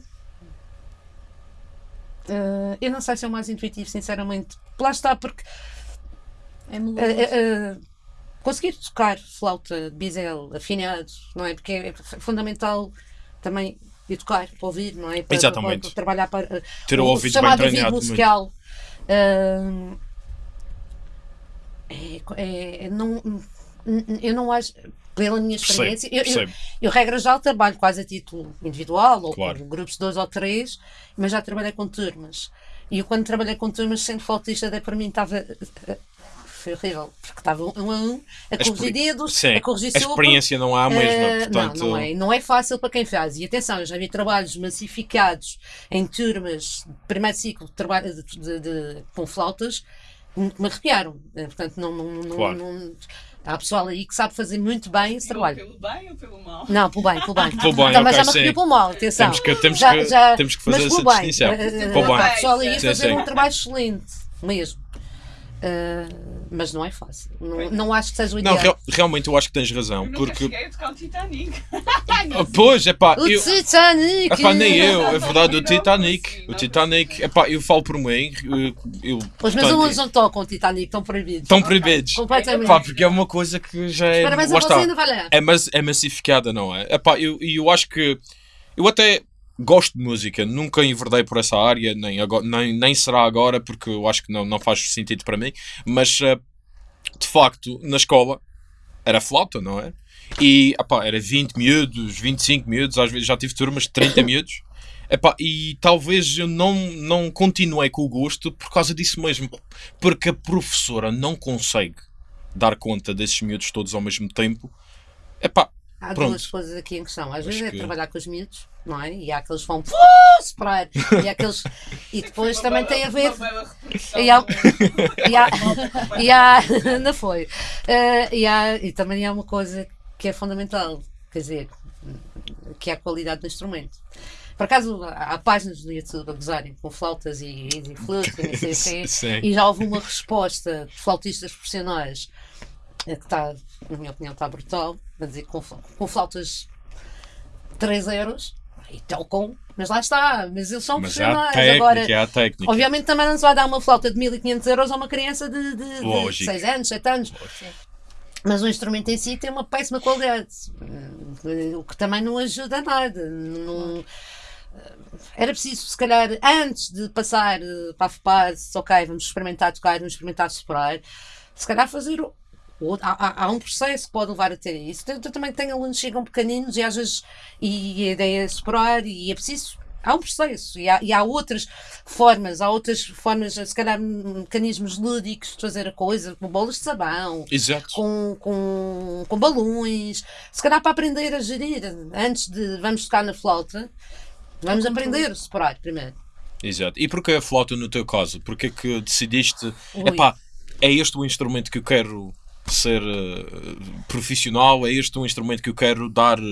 eh, eu não sei se é o mais intuitivo, sinceramente. Lá está, porque É melodioso. eh, conseguir tocar flauta, bisel, afinado, não é? Porque é fundamental também educar para ouvir, não é? Para, Exatamente. para- para trabalhar para Ter o ouvido bem chamado ouvido treinado. musical. Ah, é, é- não, eu não acho, pela minha Percebo, experiência, eu, eu, percebo. eu, regra já trabalho quase a título individual ou Claro. com grupos de dois ou três, mas já trabalhei com turmas. E eu, quando trabalhei com turmas, sendo flautista, até para mim estava. Foi horrível, porque estava um a um, a corrigir dedos, Sim, a corrigir a experiência não há a mesma, Eh, portanto... não, não é, não é fácil para quem faz. E atenção, eu já vi trabalhos massificados em turmas de primeiro ciclo de trabalho de, de- de- com flautas que me arrepiaram. Eh, Portanto, não, não, não- Claro. não- há pessoal aí que sabe fazer muito bem esse trabalho. Pelo bem ou pelo mal? Não, pelo bem, pelo bem. Pelo bem, Também ok, já me arrepiou pelo mal, atenção. Temos que, temos Já- que, já- temos que mas fazer essa pelo bem. distinção. Eh, há pessoal aí a fazer sim. um trabalho excelente, mesmo. Eh, mas não é fácil. Não, não acho que seja o Não, ideal. real- realmente eu acho que tens Eu razão, nunca porque... cheguei a tocar o Titanic. Ah, Pois, é pá, O eu... Titanic! Epá, nem eu, é verdade, o Não Titanic. consigo, O não Titanic, epá, eu falo por mim, eu, eu, Os meus alunos não tocam o Titanic, estão proibidos. estão proibidos. Completamente. Pá, porque é uma coisa que já é. Lá a está, ainda é, mas, é massificada, não é? Epá, eu, e eu acho que. Eu até gosto de música, nunca enverdei por essa área, nem, agora, nem, nem será agora, porque eu acho que não, não faz sentido para mim. Mas, eh, de facto, na escola era flauta, não é? E epá, era 20 miúdos, 25 miúdos, às vezes já tive turmas de 30 miúdos. Epá, e talvez eu não, não continuei com o gosto por causa disso mesmo. Porque a professora não consegue dar conta desses miúdos todos ao mesmo tempo. Epá, Há Pronto. duas coisas aqui em questão. Às vezes Acho é que- trabalhar com os miúdos, não é? E há aqueles que vão "Uh, separar. E, há aqueles... e depois também tem a ver. E há- E há, e há, não foi. Eh, e, há, e também há uma coisa que é fundamental, quer dizer, que é a qualidade do instrumento. Por acaso, há páginas no YouTube a gozarem com flautas e, e flutes e não sei o quê. Sim. E já houve uma resposta de flautistas profissionais eh, que está, na minha opinião, está brutal, a dizer que com, com flautas 3 euros e tocam, mas lá está, mas eles são mas profissionais. Agora, há técnica. Obviamente também não se vai dar uma flauta de 1500 euros a uma criança de, de, de Lógico. 6 anos, 7 anos. Mas o instrumento em si tem uma péssima qualidade, eh, o que também não ajuda a nada. Não- era preciso, se calhar, antes de passar eh, para a fase, ok, vamos experimentar tocar, vamos experimentar soprar, se calhar fazer. O- o- Há, há- há um processo que pode levar a ter isso. Eu, eu também tenho alunos que chegam pequeninos e às vezes e a ideia é soprar e é preciso. Há um processo e há, e há outras formas, há outras formas, se calhar mecanismos lúdicos de fazer a coisa, com bolas de sabão, Exato. com, com, com balões, se calhar para aprender a gerir, antes de vamos tocar na flauta, vamos aprender a separar primeiro. Exato. E porquê a flauta no teu caso? Porquê que decidiste, Ui. epá, é este o instrumento que eu quero ser eh, profissional, é este o instrumento que eu quero dar eh,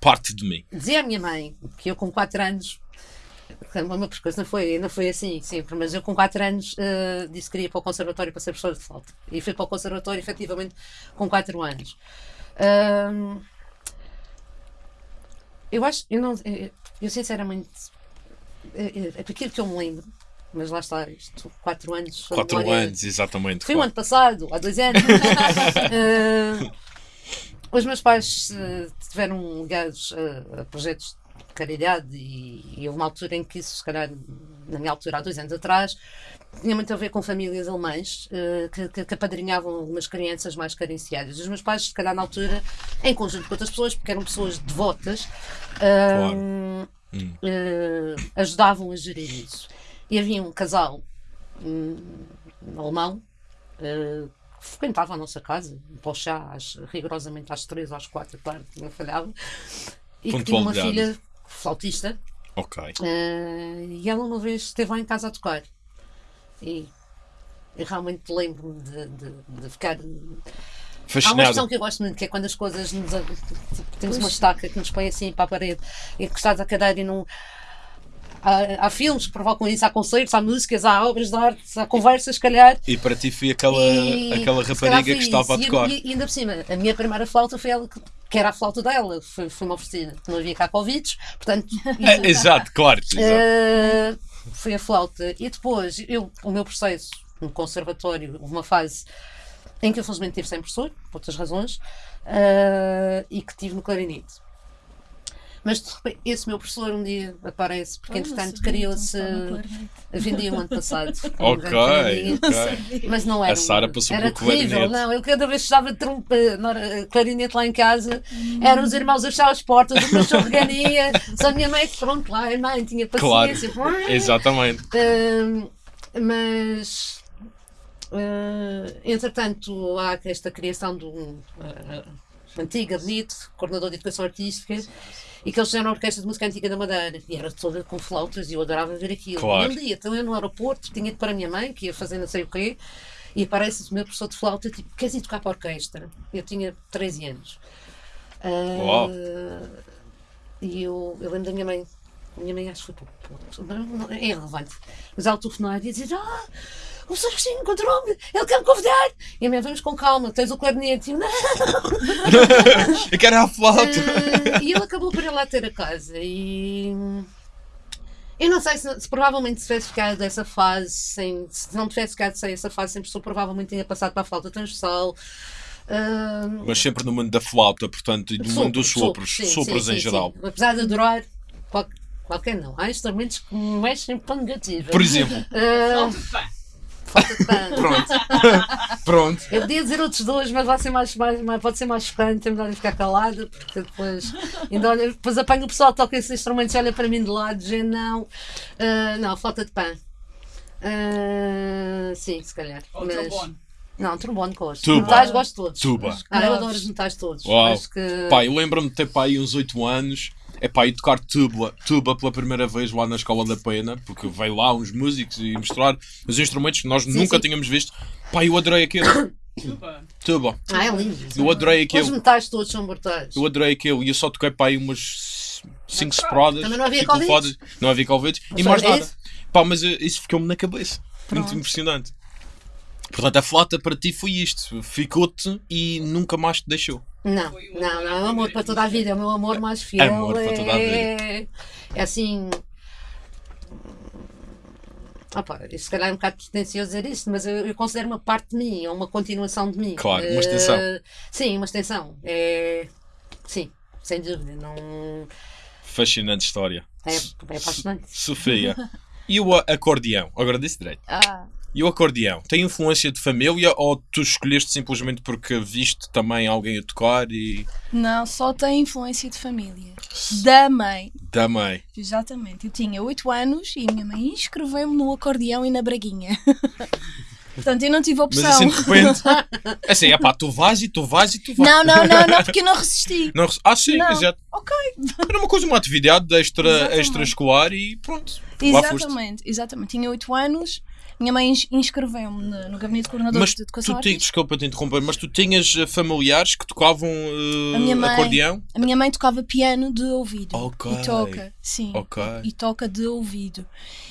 parte de mim? Dizia a minha mãe que eu com 4 anos, meu percurso não foi, não foi assim sempre, mas eu com 4 anos eh, disse que queria ir para o conservatório para ser professor de flauta. E fui para o conservatório efetivamente com 4 anos. Eu acho, eu não, eu, eu sinceramente, aquilo que eu me lembro, mas lá está, isto, 4 anos. a 4 memória- anos, exatamente. Foi o claro. ano passado, há dois anos. Eh, os meus pais eh, tiveram ligados a, a projetos de caridade e, e houve uma altura em que isso, se calhar, na minha altura, há dois anos atrás, tinha muito a ver com famílias alemãs eh, que, que, que apadrinhavam algumas crianças mais carenciadas. Os meus pais, se calhar, na altura, em conjunto com outras pessoas, porque eram pessoas devotas, Claro. Hum. eh, ajudavam a gerir isso. E havia um casal hum, alemão eh, que frequentava a nossa casa para o chá às, rigorosamente às três ou às quatro da tarde, não falhava, e que tinha uma filha flautista Ok. eh, e ela uma vez esteve lá em casa a tocar e eu realmente lembro-me de, de, de ficar Há uma Fascinado. expressão que eu gosto muito, que é quando as coisas nos. tipo, temos uma estaca que nos põe assim para a parede, encostados à cadeira e não. Há, há filmes que provocam isso, há concertos, há músicas, há obras de arte, há conversas, se calhar. E para ti foi aquela, E, aquela rapariga que estava a. E- tocar. E, e ainda por cima, a minha primeira flauta foi ela que, que era a flauta dela, foi, foi uma oferecida. Não havia cá Covid, portanto. É, exato, claro. exato. Uh, foi a flauta. E depois, eu, o meu processo no conservatório, houve uma fase em que eu felizmente tive sem professor, por outras razões, uh, e que tive no clarinete. Mas de repente, esse meu professor um dia aparece, porque entretanto criou-se. Vendia o ano passado. um Ok, grande clarinete. ok. Mas não era. A Sara um- passou era pelo terrível, clarinete. não. Eu cada vez que estava trompa, não era- clarinete lá em casa, eram os irmãos a fechar as portas, o cachorro regania, só a minha mãe que pronto lá, a mãe tinha Claro. paciência. Exatamente. Hum, mas eh, entretanto, há esta criação de um eh, antiga bonito, coordenador de educação artística, e que eles fizeram a orquestra de música antiga da Madeira, e era toda com flautas, e eu adorava ver aquilo. Claro. E um dia, então eu no aeroporto, tinha ido para a minha mãe, que ia fazer não sei o quê, e aparece o meu professor de flauta, tipo, queres ir tocar para a orquestra? Eu tinha 13 anos. Uau. E eu, eu lembro da minha mãe, a minha mãe acho que foi não, não, é irrelevante, mas ela telefonar e dizer: Ah, o Sr. Agostinho encontrou-me, ele quer me convidar. E a minha vamos com calma, tens o clarinete. E eu, não. Eu quero a flauta. Ah, e ele acabou por ir lá ter a casa. E. Eu não sei se, se provavelmente se tivesse ficado dessa fase, sem, se não tivesse ficado sem essa fase, sempre pessoa provavelmente tinha passado para a flauta transversal. Ah, Mas sempre no mundo da flauta, portanto, e do mundo dos sopros. sim, Sopros sim, em sim, geral. sim. Apesar de adorar qual- qualquer não. Há instrumentos que me mexem para negativa. Por exemplo. Ah, Falta de pano. Pronto. Pronto. Eu podia dizer outros dois, mas vai ser mais, mais, mais- pode ser mais chocante, é melhor eu ficar calada, porque depois, ainda olha, depois apanho o pessoal que toca esses instrumentos e olha para mim de lado, dizendo não, ah, não, falta de pão. Ah, sim, se calhar. Ou mas- trombone. Não, trombone gosto. Tuba. Metais gosto todos. Tuba. Ah, eu adoro os metais todos. Uau. Acho que... Pá, eu lembro-me de ter pá, aí uns 8 anos. É pá, e tocar tuba, tuba pela primeira vez lá na Escola da Pena, porque veio lá uns músicos e mostrar os instrumentos que nós nunca sim. tínhamos visto. Pá, eu adorei aquilo. Tuba. Tuba. Ah, é lindo. Eu adorei Os aquilo. metais todos são brutais. Eu adorei aquilo. E eu só toquei pá, aí umas 5 sprodas. Também não havia cinco Covid? Não havia Covid. E mais nada. isso? Pá, mas eh, isso ficou-me na cabeça. Muito impressionante. Portanto, a flauta para ti foi isto. Ficou-te e nunca mais te deixou. Não, não, não, é um amor para toda a vida, é o meu amor mais fiel. Amor para toda a é, é assim. Opa, isso se calhar é um bocado pretencioso dizer isso, mas eu, eu considero uma parte de mim, é uma continuação de mim. Claro, uma Eh, extensão. sim, uma extensão. É, sim, sem dúvida. Não, Fascinante história. é, é apaixonante. Sofia. E o acordeão? Agora disse direito. Ah, E o acordeão? Tem influência de família ou tu escolheste simplesmente porque viste também alguém a tocar e não, só tem influência de família. Da mãe. da mãe? Exatamente. Eu tinha 8 anos e a minha mãe inscreveu-me no acordeão e na braguinha. Portanto, eu não tive Mas opção. assim de repente. Assim, é pá, tu vais e tu vais e tu vais. Não, não, não, não, porque eu não resisti. Não, ah, sim, Não. exato. Ok. Era uma coisa, uma atividade extra, Exatamente. extraescolar e pronto. Exatamente, exatamente. Tinha 8 anos, minha mãe ins- inscreveu-me no, no gabinete de coordenador Mas de educação tu, desculpa te interromper, mas tu tinhas eh, familiares que tocavam eh, A minha mãe. acordeão? A minha mãe tocava piano de ouvido. Ok. E toca, sim. Ok. E toca de ouvido.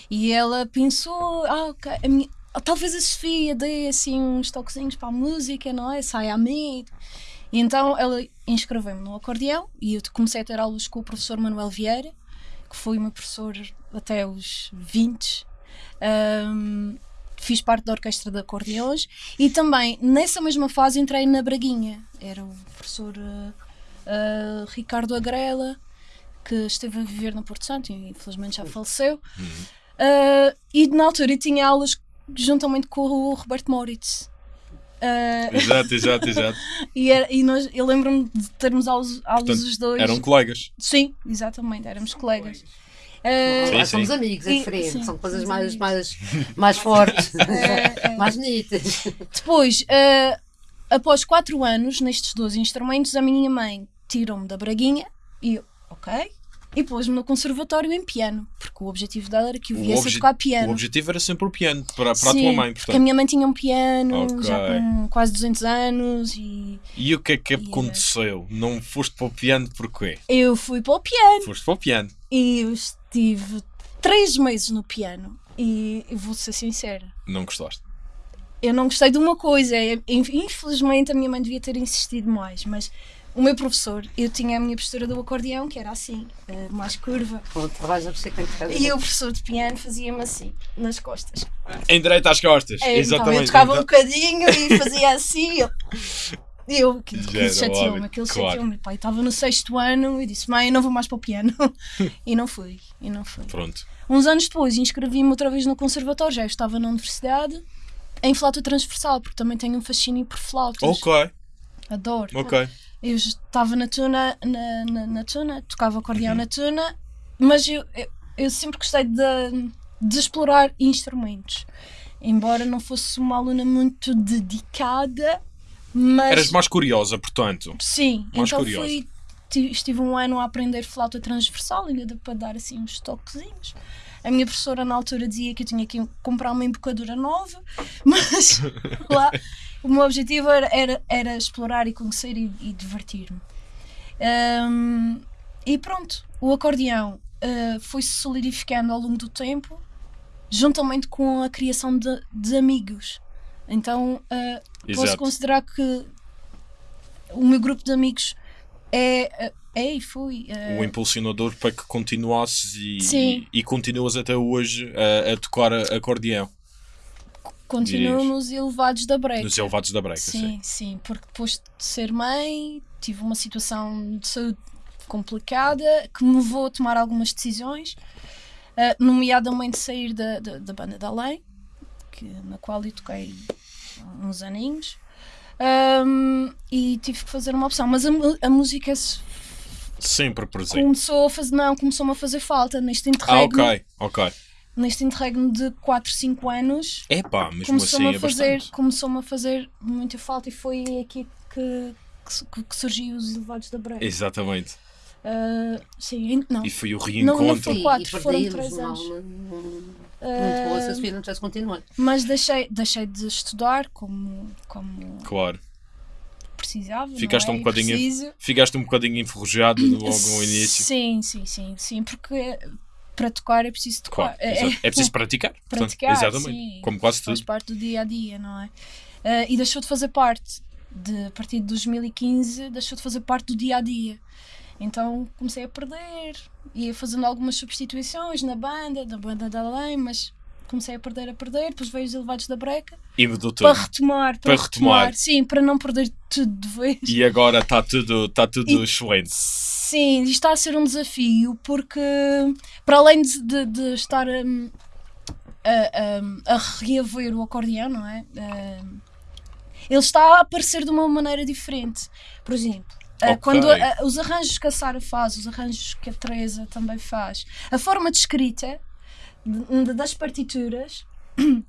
E ela pensou, ah, ok, a minha- talvez a Sofia dê assim uns toquezinhos para a música, não é? Sai a mim. E então ela inscreveu-me no acordeão e eu comecei a ter aulas com o professor Manuel Vieira, que foi meu professor até os 20. Ahm, fiz parte da orquestra de acordeões e também nessa mesma fase entrei na Braguinha. Era o professor ah, ah, Ricardo Agrela, que esteve a viver no Porto Santo e infelizmente já faleceu. Ah, e na altura eu tinha aulas juntamente com o Roberto Moritz. Exato, exato, exato. e era- e nós, eu lembro-me de termos aulas, aulas Portanto, os dois. Eram colegas. Sim, exatamente, éramos colegas. Ah, Sim, somos sim. amigos, é diferente, sim, são coisas mais, mais, mais fortes, É, é. mais bonitas. Depois, ah, após 4 anos nestes dois instrumentos, a minha mãe tirou-me da braguinha e eu, ok, e pôs-me no conservatório em piano, porque o objetivo dela era que eu O viesse a tocar O piano. objetivo era sempre o piano para, para a Sim, tua mãe, porque a portanto. minha mãe tinha um piano Ok. já com quase 200 anos e E o que é que Yeah. aconteceu? Não foste para o piano porquê? eu fui para o piano Foste para o piano. e eu estive 3 meses no piano e vou ser sincera. Não gostaste. eu não gostei de uma coisa. é- Infelizmente a minha mãe devia ter insistido mais, mas o meu professor, eu tinha a minha postura do acordeão, que era assim, eh, mais curva, e o professor de piano fazia-me assim, nas costas. Em direito às costas. É, Então eu Exatamente. tocava um Então- bocadinho e fazia assim. eu- E aquilo era chateou-me, aquilo claro. chateou-me. Pai, estava no sexto ano e disse, mãe, eu não vou mais para o piano. e não fui, e não fui. Pronto. Uns anos depois inscrevi-me outra vez no conservatório, já estava na universidade, em flauta transversal, porque também tenho um fascínio por flautas. Ok, Adoro. ok. Eu estava na tuna, na, na, na tuna, tocava acordeão na tuna, mas eu, eu, eu sempre gostei de, de explorar instrumentos. Embora não fosse uma aluna muito dedicada, mas. Eras mais curiosa, portanto. Sim, mais então curiosa. fui. ti- Estive um ano a aprender flauta transversal, ainda para dar assim uns toquezinhos. A minha professora na altura dizia que eu tinha que comprar uma embocadura nova, mas lá o meu objetivo era, era, era explorar e conhecer e, e divertir-me. Ahm, e pronto, o acordeão ah, foi-se solidificando ao longo do tempo, juntamente com a criação de, de amigos. Então ah, posso considerar que o meu grupo de amigos é, ah, é e foi. ah, O impulsionador para que continuasses e, Sim. e, continuas até hoje a, a tocar a- acordeão continuo nos elevados da break. nos elevados da breca. sim. Sim, sim, porque depois de ser mãe, tive uma situação de saúde complicada que me levou a tomar algumas decisões, eh, nomeadamente sair da, da, da banda da Lei, que, na qual eu toquei uns aninhos, Ahm, e tive que fazer uma opção. Mas a, a música se- Sempre presente. começou a fazer, não, começou-me a fazer falta neste Ah, interregno, ok, ok. neste interregno de 4, 5 anos Epá, mesmo começou-me assim é a fazer bastante. começou-me a fazer muita falta e foi aqui que, que, que surgiu os elevados da break Exatamente. Ah, sim não E foi o Não, não reencontro. foi E, quatro, e foram perdíamos três uma anos. Muito boa se a Sofia não tivesse continuado. mas deixei deixei de estudar como como Claro. precisava Ficaste não é? um bocadinho- preciso. Ficaste um bocadinho enferrujado logo no início. sim sim sim sim porque para tocar é preciso tocar Claro, exato. é preciso praticar. portanto, praticar, exatamente. sim. Como quase faz tudo. parte do dia a dia, não é? Ah, e deixou de fazer parte, de, a partir de 2015, deixou de fazer parte do dia a dia. Então comecei a perder, ia fazendo algumas substituições na banda, da banda da Além, mas comecei a perder, a perder. Depois veio os elevados da breca E mudou tudo. para retomar, para, Para retomar. retomar. Sim, para não perder tudo de vez. E agora está tudo, tá tudo E- excelente. Sim, isto está a ser um desafio porque, para além de, de- de estar hum, a, a, a reaver o acordeão, não é? Hum, ele está a aparecer de uma maneira diferente. Por exemplo, ah, Ok. quando a- os arranjos que a Sara faz, os arranjos que a Teresa também faz, a forma de escrita de- de- das partituras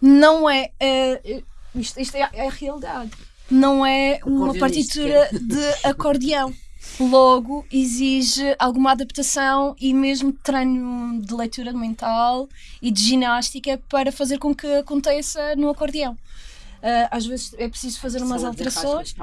não é. eh, isto, isto é, é a realidade. Não é uma partitura de acordeão. Logo, exige alguma adaptação e mesmo treino de leitura mental e de ginástica para fazer com que aconteça no acordeão. Ah, às vezes é preciso fazer umas alterações.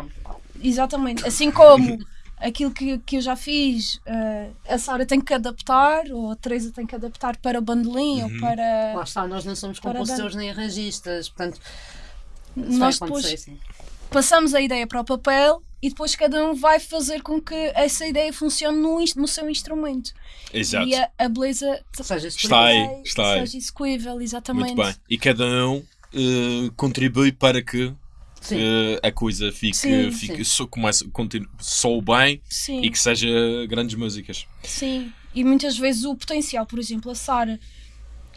Exatamente. Assim como aquilo que, que eu já fiz, eh, a Sara tem que adaptar, ou a Teresa tem que adaptar para o bandolim ou para. Lá está, nós não somos compositores nem arranjistas, portanto, Nós depois acontecer, sim. passamos a ideia para o papel e depois cada um vai fazer com que essa ideia funcione no, no seu instrumento. Exato. E a, a beleza Seja Está aí, está aí. seja execuível, exatamente. Muito bem. E cada um eh, contribui para que Sim. eh, a coisa fique, Sim, fique sim. so, comece, continue, soe bem Sim. e que seja grandes músicas. Sim, e muitas vezes o potencial, por exemplo, a Sara,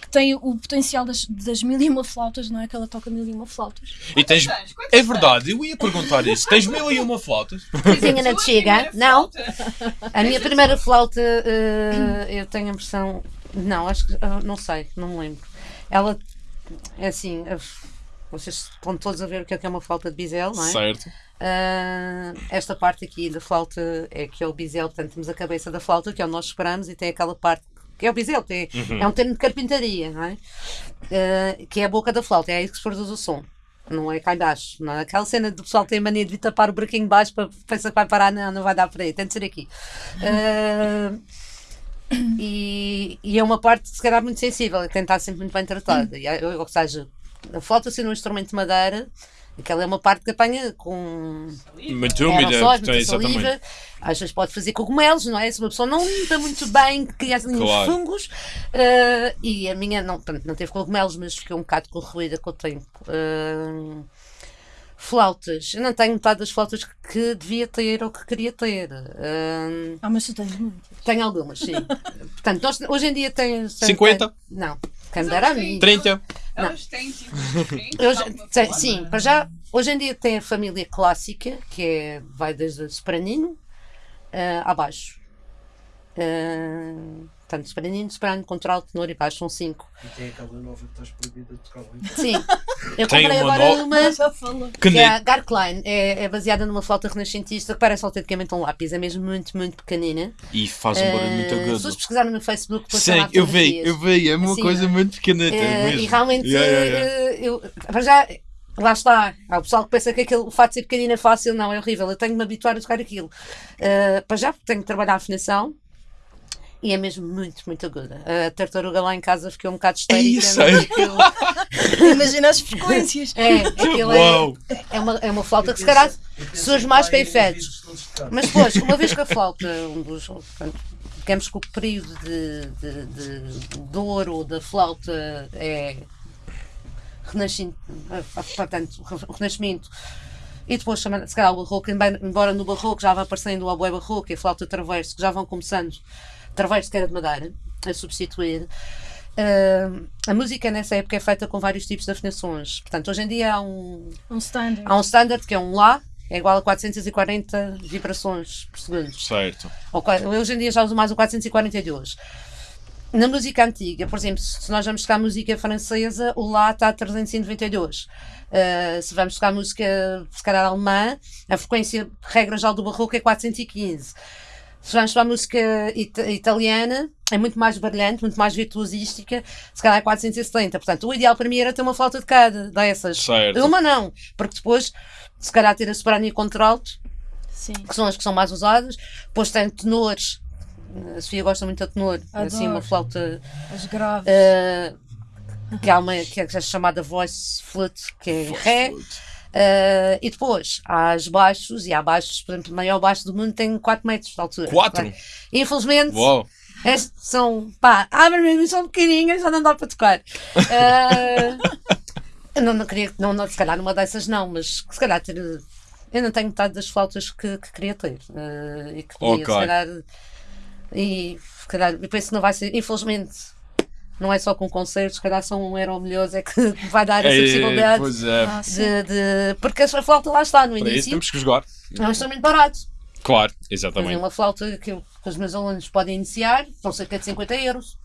que tem o potencial das, das mil e uma flautas, não é? Que ela toca mil e uma flautas. E tens, é verdade, eu ia perguntar isso. Tens mil e uma flautas? Vizinha não te chega? Não. A minha primeira flauta, eh, eu tenho a impressão. Não, acho que. ah, não sei, não me lembro. Ela. É assim. ah, vocês estão todos a ver o que é que é uma flauta de bisel, não é? Certo. Ah, esta parte aqui da flauta é que é o bisel, portanto temos a cabeça da flauta, que é onde nós esperamos, e tem aquela parte que é o bisel, que é, é um termo de carpintaria, não é? Ah, que é a boca da flauta, é aí que se produz o som. Não é cá embaixo. Não é? Aquela cena do pessoal tem a mania de tapar o buraquinho de baixo para pensar que vai parar, não, não vai dar para aí, tem de ser aqui. Ah, e, e é uma parte, se calhar, muito sensível e tem de estar sempre muito bem tratada. Ou seja, a flauta sendo um instrumento de madeira, aquela é uma parte que apanha com Muito úmida. aerossóis, portanto, muita saliva. Às vezes pode fazer cogumelos, não é? Se uma pessoa não limpa muito bem, cria ali uns Claro. fungos. ah, e a minha não, portanto, não teve cogumelos, mas fiquei um bocado corroída com o tempo. Ah, flautas. Eu não tenho metade das flautas que devia ter ou que queria ter. Ah, Ah, mas tu tens muito. tenho algumas, sim. Portanto, nós, hoje em dia tem. 50? Não. Quem me dera a mim. 30. Elas têm tipo diferentes. Alguma tem- sim, para já, hoje em dia tem a família clássica, que é, vai desde o sopranino ah, abaixo. Ah, portanto, soprano, soprano, contralto, tenor e baixo, são cinco. E tem aquela nova que estás proibida de tocar muito. Sim. Eu Tem comprei uma agora no- uma Já falou. Que que é a. Garkline, é, é baseada numa flauta renascentista que parece autenticamente um lápis, é mesmo muito, muito pequenina. E faz um barulho muito Eh, se vocês agudo. pesquisarem no Facebook, depois Sim, eu vi, eu vi. É uma Assim, coisa é? muito pequenita Eh, mesmo. e realmente, Yeah, yeah, yeah. eh, eu, para já, lá está. Há o pessoal que pensa que aquele, o fato de ser pequenino é fácil, não, é horrível. Eu tenho que me habituar a tocar aquilo. Eh, para já, porque tenho que trabalhar a afinação. E é mesmo muito, muito aguda. A tartaruga lá em casa ficou um bocado histérica. aí. aquilo- Imagina as frequências. É, aquilo é, Uau! é, uma, é uma flauta que se calhar surge mais para efeitos. Mas depois, uma vez que a flauta, um dos, digamos que o período de, de, de, de ouro da flauta é renascimento, portanto, o renascimento, e depois se calhar o barroco, embora- no barroco já vá aparecendo o oboé barroco e a flauta traverso, que já vão começando, traverso que era de madeira, a substituir. ah, a música nessa época é feita com vários tipos de afinações. Portanto, hoje em dia há um, Um standard. Há um standard que é um Lá, é igual a 440 vibrações por segundo. Certo. Ou Hoje em dia já uso mais o 442. Na música antiga, por exemplo, se nós vamos tocar música francesa, o Lá está a 392. Uh, se vamos tocar música, se calhar alemã, a frequência, regra já do barroco, é 415. Se vamos tocar música ita- italiana, é muito mais brilhante, muito mais virtuosística, se calhar é 470. Portanto, o ideal para mim era ter uma flauta de cada dessas. Certo. Uma não, porque depois, se calhar ter a soprano e a contralto, Sim. que são as que são mais usadas. Depois tem tenores. A Sofia gosta muito de tenor. É Assim, uma Adoro. flauta As graves. eh, que, há uma, que é chamada voice flute, que é ré. Eh, e depois há as baixos, e há baixos, por exemplo, o maior baixo do mundo tem 4 metros de altura. Quatro? Bem, Infelizmente, Uau! estes são, pá, abre mesmo, são pequenininhas, já não dá para tocar. Eu não, não queria, não, não, se calhar numa dessas não, mas se calhar ter. Eu não tenho metade das flautas que, que queria ter. eh, e que podia, Ok. se calhar. E se calhar, eu penso que não vai ser, infelizmente, não é só com concertos, se calhar são um euro milhões, é que vai dar essa possibilidade. pois é. Ah. De, de- porque a flauta lá está no Para isso início, temos que jogar. é um instrumento barato. Claro, exatamente. uma flauta que, eu- que os meus alunos podem iniciar, são cerca de 50 euros.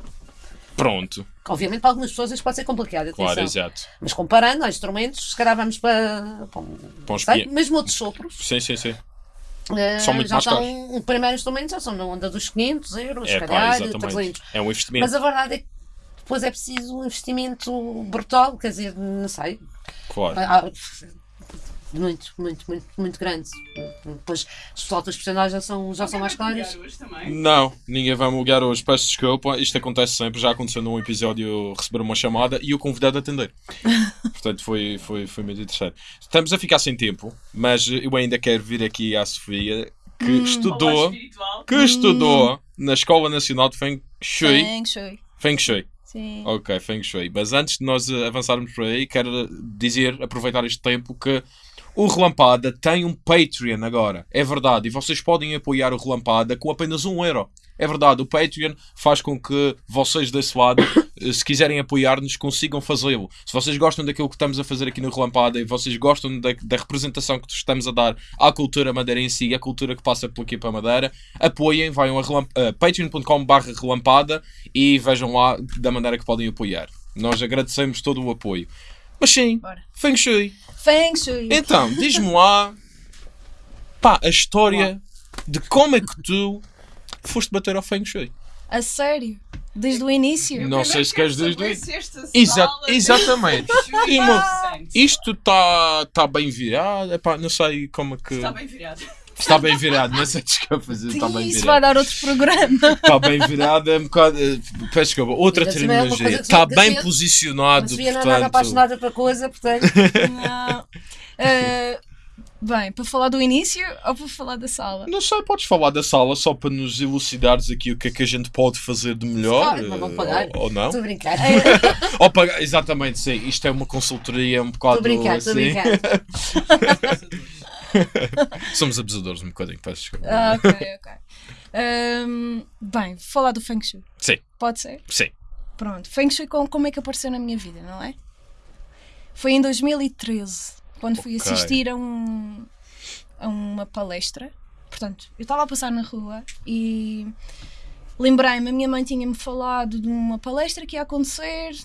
Pronto. Obviamente, para algumas pessoas isto pode ser complicado, atenção. Claro, exato. Mas comparando aos instrumentos, se calhar vamos para, para um- Para mesmo outros sopros. Sim, sim, sim. eh, São muito já mais são, caros. o primeiro instrumento já são na onda dos 500 euros, se É pá, calhar, exatamente. 300. É um investimento. Mas a verdade é que depois é preciso um investimento brutal, quer dizer, não sei, Claro. há- muito, muito, muito, muito grande. Depois as flautas profissionais já são, já são mais caras. Hoje também. Não, ninguém vai me ligar hoje. Peço desculpa. Isto acontece sempre. Já aconteceu num episódio receber uma chamada e o convidado a atender. Portanto, foi, foi, foi muito interessante. Estamos a ficar sem tempo, mas eu ainda quero vir aqui à Sofia, que Olá, estudou, que estudou na Escola Nacional de Feng Shui. Feng Shui. Feng Shui. Sim. Ok, Feng Shui. Mas antes de nós eh, avançarmos por aí, quero dizer, aproveitar este tempo, que o Relampada tem um Patreon agora. É verdade. E vocês podem apoiar o Relampada com apenas um euro. É verdade, o Patreon faz com que vocês desse lado, se quiserem apoiar-nos, consigam fazê-lo. Se vocês gostam daquilo que estamos a fazer aqui no Relampada e vocês gostam da, da representação que estamos a dar à cultura madeira em si, à cultura que passa por aqui para a Madeira, apoiem, vão a, relamp- a patreon.com.br relampada e vejam lá da maneira que podem apoiar. Nós agradecemos todo o apoio. Mas sim, Bora. Feng Shui. Feng Shui. Então, diz-me lá pá, a história de como é que tu foste bater ao Feng Shui. A sério? Desde o início? Não sei se queres desde o Exa sala, exatamente. E, meu. Isto está tá bem virado. Epá, não sei como é que. Está bem virado. Está bem virado, não sei desculpa. Está bem Isso vai virado. dar outro programa. Está bem virado. É um bocado. eh, Peço desculpa. Outra é terminologia. Está bem posicionado. Não é nada portanto. apaixonada pela coisa, portanto. Não. Eh, bem, para falar do início ou para falar da sala? Não sei, podes falar da sala só para nos elucidares aqui o que é que a gente pode fazer de melhor. Ah, não vão eh, pagar. Ou, ou não? Estou a brincar. Ou pagar, exatamente, sim. Isto é uma consultoria um bocado Estou a brincar, estou a assim. brincar. Somos abusadores um bocadinho, peço desculpa. Ah, ok, ok. Ahm, bem, vou falar do Feng Shui. Sim, Pode ser? sim. Pronto, Feng Shui com- como é que apareceu na minha vida, não é? Foi em 2013, quando fui Ok. assistir a, um, a uma palestra. Portanto, eu estava a passar na rua e lembrei-me, a minha mãe tinha-me falado de uma palestra que ia acontecer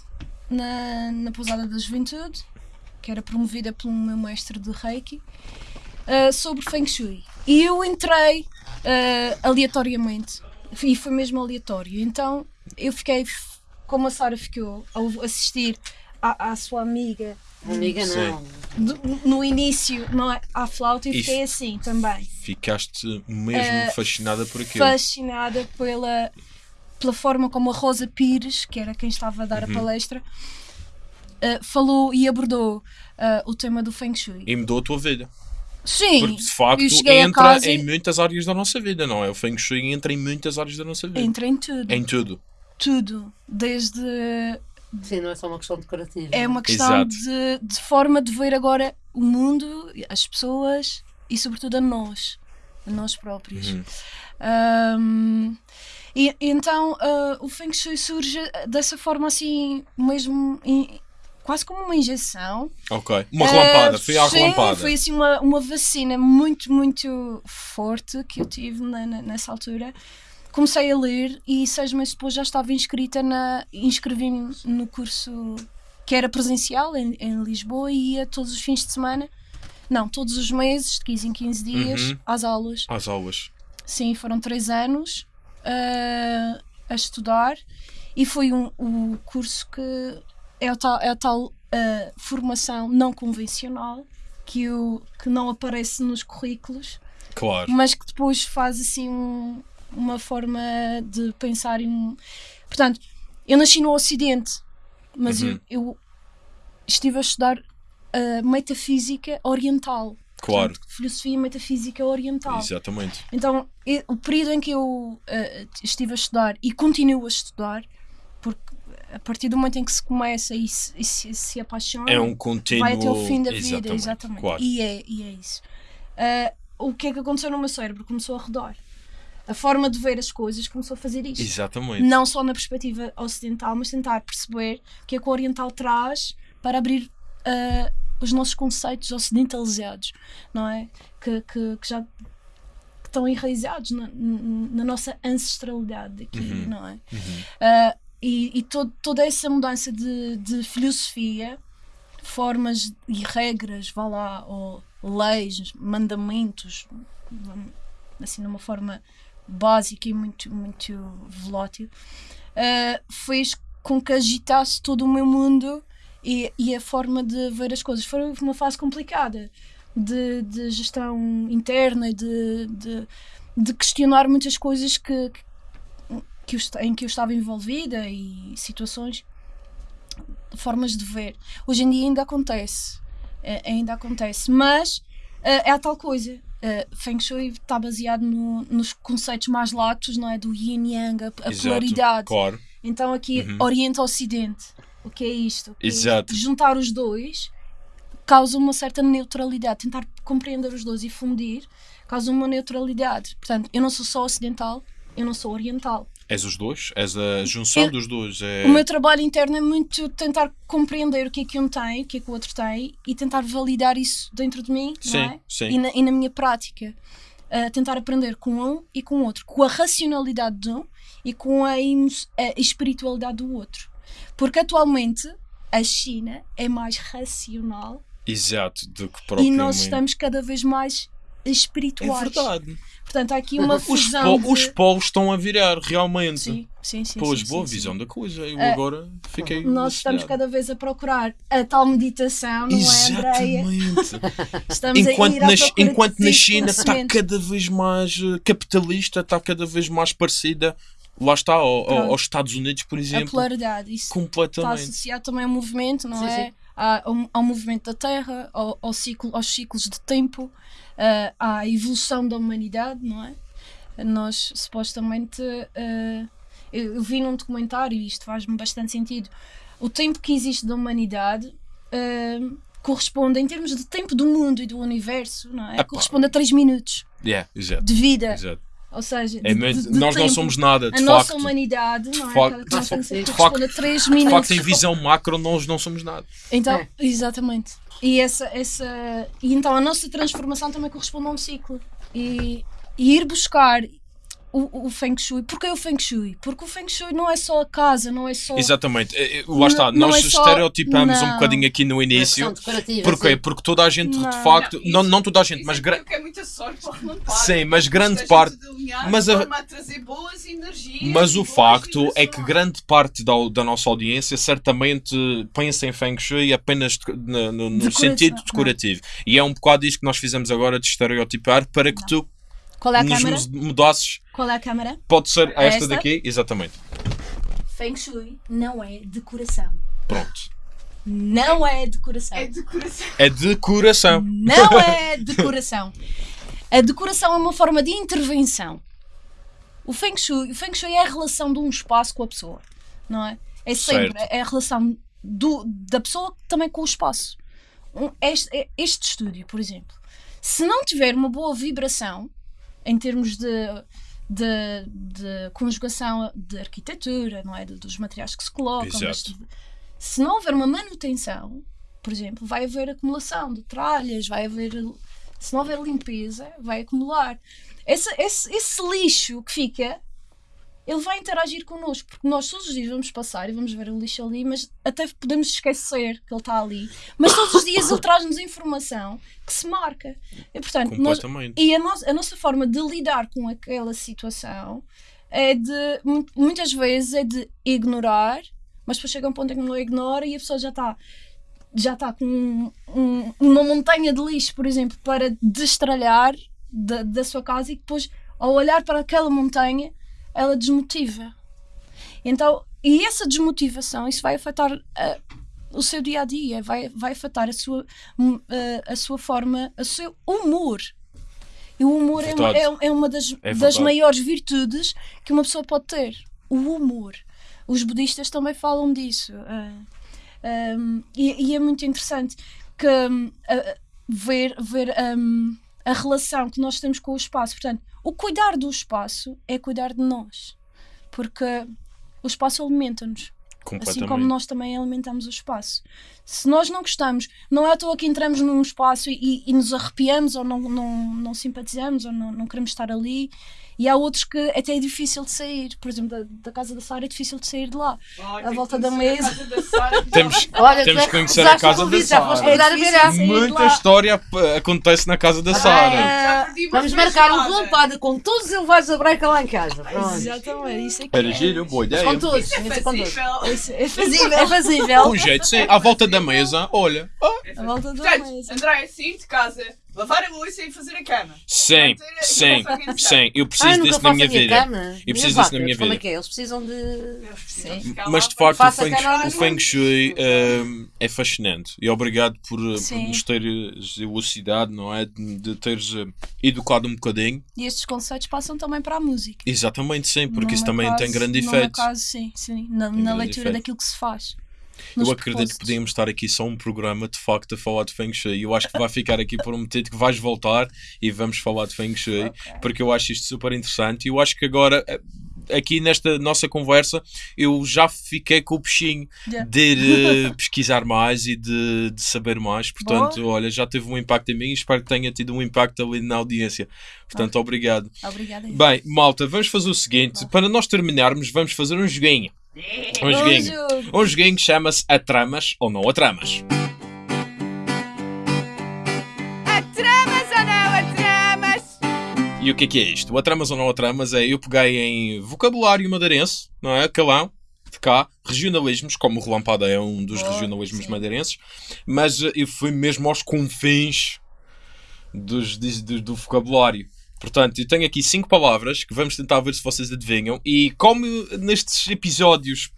na, na Pousada da Juventude, que era promovida pelo meu mestre de Reiki, ah, sobre Feng Shui. E eu entrei ah, aleatoriamente, e foi mesmo aleatório. Então eu fiquei, como a Sara ficou, ao assistir à, à sua amiga Amiga, não. do- no início não é, à flauta, eu Isso. fiquei assim também. Ficaste mesmo Eh, fascinada por aquilo. fascinada pela, pela forma como a Rosa Pires, que era quem estava a dar Uhum. a palestra, eh, falou e abordou eh, o tema do Feng Shui. E mudou a tua vida. Sim, Porque de facto entra em e- muitas áreas da nossa vida, não é? O Feng Shui entra em muitas áreas da nossa vida. entra em tudo. Em tudo. Tudo. Desde. Sim, não é só uma questão decorativa. É uma questão de, de forma de ver agora o mundo, as pessoas e, sobretudo, a nós. A nós próprios. Uhum. Ahm, e então ah, o Feng Shui surge dessa forma assim, mesmo em- quase como uma injeção. Ok. Uma relampada. Ah, Foi à sim, relampada. Foi assim uma, uma vacina muito, muito forte que eu tive na- na- nessa altura. Comecei a ler e seis meses depois já estava inscrita na. inscrevi-me no curso que era presencial em, em Lisboa e ia todos os fins de semana. Não, todos os meses, de 15 em 15 dias, Uhum. às aulas. Às aulas. Sim, foram três anos ah, a estudar e foi um, o curso que é, o tal, é a tal ah, formação não convencional que, o, que não aparece nos currículos, Claro. mas que depois faz assim um- uma forma de pensar em. Portanto, eu nasci no Ocidente, mas Uhum. eu, eu estive a estudar ah, metafísica oriental. Claro. Portanto, filosofia e metafísica oriental. Exatamente. Então, e- o período em que eu eh, estive a estudar e continuo a estudar, porque a partir do momento em que se começa e se, e se, se apaixona, É um contínuo. vai até o fim da vida, Exatamente. exatamente. Claro. E, é, e é isso. Eh, o que é que aconteceu no meu cérebro? Começou a rodar. A forma de ver as coisas começou a fazer isto. Exatamente. Não só na perspectiva ocidental, mas tentar perceber o que é que o oriental traz para abrir ah, os nossos conceitos ocidentalizados, não é? Que, que, que já estão enraizados na, na- nossa ancestralidade aqui, Uhum. não é? Ah, e e todo, toda essa mudança de, de filosofia, formas e regras, vá lá, ou leis, mandamentos, assim numa forma básica e muito, muito volátil, ah, fez com que agitasse todo o meu mundo e, e a forma de ver as coisas. Foi uma fase complicada de, de gestão interna e de, de, de questionar muitas coisas que, que, que eu em que eu estava envolvida e situações, formas de ver. Hoje em dia ainda acontece, eh, ainda acontece, mas eh, é a tal coisa. Eh, Feng Shui está baseado no- nos conceitos mais latos, não é? Do yin yang, a, a Exato. polaridade. Claro. Então aqui Uhum. Oriente-Ocidente. O que é isto? O que é isto? Exato. Juntar os dois causa uma certa neutralidade. Tentar compreender os dois e fundir causa uma neutralidade. Portanto, eu não sou só ocidental, eu não sou oriental. És os dois? És a junção Eu- dos dois? É... O meu trabalho interno é muito tentar compreender o que é que um tem, o que é que o outro tem e tentar validar isso dentro de mim Sim, não é? sim. E, na, e na minha prática. Uh, tentar aprender com um e com o outro, com a racionalidade de um e com a, a espiritualidade do outro. Porque atualmente a China é mais racional Exato, do que e propriamente. nós estamos cada vez mais É espirituais. verdade. Portanto, há aqui uma Os, fusão. po- os de... polos estão a virar, realmente. Sim, sim, sim. Pois, sim, boa sim, visão sim. da coisa. Eu Eh, agora fiquei. Nós estamos cada vez a procurar a tal meditação, não é, Andreia? Exatamente. Estamos enquanto a ir à na, enquanto na China está cada vez mais eh, capitalista, está cada vez mais parecida, lá está, ao- aos Estados Unidos, por A exemplo, polaridade. Isso está completamente. associado também ao movimento, não Sim, é? sim. Ao, ao movimento da Terra, ao, ao ciclo, aos ciclos de tempo, ah, à evolução da humanidade, não é? Nós supostamente. ah, eu, eu vi num documentário, e isto faz-me bastante sentido, o tempo que existe da humanidade. ah, corresponde em termos de tempo do mundo e do universo, não é? Corresponde a 3 minutos Yeah, de vida, exato. Ou seja, É de- muito- de- de nós não tempo. somos nada, a de nossa facto. humanidade, não é? facto- nós de corresponde a 3 De minutos. facto, em visão macro, nós não somos nada. Então, É. exatamente. E, essa, essa, e então a nossa transformação também corresponde a um ciclo. E, e ir buscar o, o Feng Shui. Porquê o Feng Shui? Porque o Feng Shui não é só a casa, não é só. Exatamente. Eh, eh, Lá está, Não- não nós é só- estereotipamos um não. bocadinho aqui no Uma início. questão decorativa, Porquê? sim. Porque toda a gente, Não. de facto, Não, não, isso- não toda a gente, mas é gra- porque é muita sorte para. Sim, mas grande parte- mas a- a trazer boas energias Mas o boas facto é que grande parte da, da nossa audiência certamente pensa em Feng Shui apenas de- no, no- sentido não. decorativo. E é um bocado isto que nós fizemos agora de estereotipar para que tu Qual é a nos câmara? mudasses. Qual é a câmara? Pode ser esta, Esta? daqui? Exatamente. Feng Shui não é decoração. Pronto. Não é decoração. É decoração. É decoração. Não é decoração. A decoração é uma forma de intervenção. O Feng Shui, o Feng Shui é a relação de um espaço com a pessoa, não é? É sempre Certo. é a relação do, da pessoa também com o espaço. Um- este, este estúdio, por exemplo, se não tiver uma boa vibração em termos de, de, de conjugação de arquitetura, não é? De- dos materiais que se colocam, mas se não houver uma manutenção, por exemplo, vai haver acumulação de tralhas, vai haver. Se não houver limpeza, vai acumular. Esse, esse, esse lixo que fica, ele vai interagir connosco, porque nós todos os dias vamos passar e vamos ver o lixo ali, mas até podemos esquecer que ele está ali. Mas todos os dias ele traz-nos informação que se marca. E, portanto, nós, e a, nossa a nossa forma de lidar com aquela situação é de, mu- muitas vezes, é de ignorar, mas depois chega um ponto em que não ignora e a pessoa já está já está com um- um- uma montanha de lixo, por exemplo, para destralhar da, da sua casa e depois, ao olhar para aquela montanha, ela desmotiva. Então, e essa desmotivação, isso vai afetar ah, o seu dia a dia, vai, vai afetar a sua, hum, ah, a sua forma, o seu humor. E o humor é é, é uma das, É das maiores virtudes que uma pessoa pode ter. O humor. Os budistas também falam disso. ah, um, e, e é muito interessante que um, a- ver, ver um, a relação que nós temos com o espaço. Portanto, o cuidar do espaço é cuidar de nós. Porque o espaço alimenta-nos. Assim como nós também alimentamos o espaço. Se nós não gostamos, não é à toa que entramos num espaço e, e nos arrepiamos ou não, não, não simpatizamos ou não, não queremos estar ali. E há outros que até é difícil de sair. Por exemplo, da, da casa da Sara é difícil de sair de lá. Ai, À volta da mesa. Sara, Temos, Olha, Temos é que conhecer a casa da Sara. difícil Muita história p- acontece na casa da Sara. Perdi uma Vamos marcar um feijoada. relampada com todos os elevados da breca lá em casa. Pronto. Exatamente, isso é que Era é. giro, boa Mas ideia. com todos, Isso é com todos. fazível. Isso é fazível. É fazível. Com jeito, sim. À volta da mesa, olha. A volta da mesa. André, sair de casa, lavar a louça e fazer a cama. Sim, sim, sim. Eu preciso nunca disso na minha a vida. cama. Eu preciso disso na minha váteres, Como é vida. que é? Eles precisam de. Sim. Mas de facto o Feng, o feng Shui hum, é fascinante e obrigado por, uh, por nos teres elucidado, não é? De, de teres uh, educado um bocadinho. E estes conceitos passam também para a música. Exatamente, sim, porque No isso também caso- tem grande no meu efeito. caso, sim, sim. Na, na leitura efeito. daquilo que se faz. Eu acredito que podíamos estar aqui só um programa de facto a falar de Feng Shui. Eu acho que vai ficar aqui prometido que vais voltar e vamos falar de Feng Shui, Ok. porque eu acho isto super interessante. E eu acho que agora, eh, aqui nesta nossa conversa, eu já fiquei com o peixinho Yeah. de eh, pesquisar mais e de, de saber mais. Portanto, olha, já teve um impacto em mim e espero que tenha tido um impacto ali na audiência. Portanto, obrigado. Obrigada. Bem, malta, vamos fazer o seguinte: para nós terminarmos, vamos fazer um joguinho. Um joguinho. Um joguinho que chama-se A Tramas ou Não A Tramas. Atramas ou não atramas? E o que é que é isto? O A Tramas ou Não A Tramas é eu peguei em vocabulário madeirense, não é? Calão, de cá, regionalismos, como o Relampada é um dos Boa, regionalismos sim. madeirenses, mas eh, eu fui mesmo aos confins dos, do, do vocabulário. Portanto, eu tenho aqui cinco palavras que vamos tentar ver se vocês adivinham. E como nestes episódios,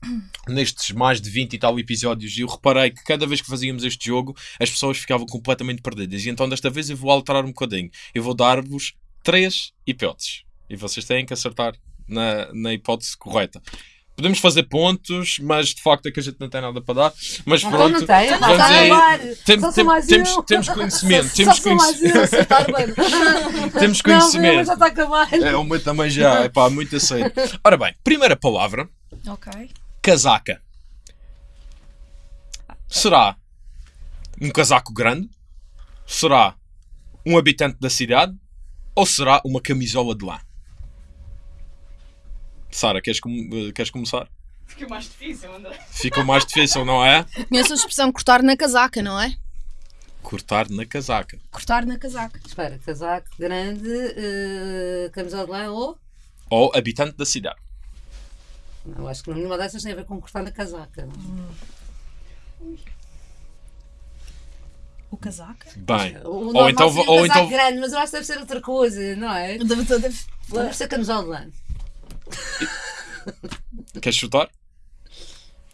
nestes mais de 20 e tal episódios, eu reparei que cada vez que fazíamos este jogo, as pessoas ficavam completamente perdidas. E então desta vez eu vou alterar um bocadinho. Eu vou dar-vos três hipóteses. E vocês têm que acertar na, na hipótese correta. Podemos fazer pontos, mas de facto é que a gente não tem nada para dar. Mas pronto, não tem, acabar. Tem- Só tem- sou mais temos, eu. temos conhecimento, Só- temos só conhecimento. eu. Temos Não, conhecimento. já está a acabar. É, o meu também já, é pá, muito a sério. Ora bem, primeira palavra, Ok. casaca. Será um casaco grande? Será um habitante da cidade? Ou será uma camisola de lã? Sara, queres, com- eh, queres começar? Fica mais difícil, André. Fica mais difícil, não é? Conheço a expressão cortar na casaca, não é? Cortar na casaca. Cortar na casaca. Espera, casaco grande, uh, camisola de lã ou. Ou habitante da cidade. Não, acho que nenhuma dessas tem a ver com cortar na casaca. O casaca? Bem. O Ou então, ou casaco então grande, mas eu acho que deve ser outra coisa, não é? Deve- deve- Deve ser camisola de lã. queres chutar?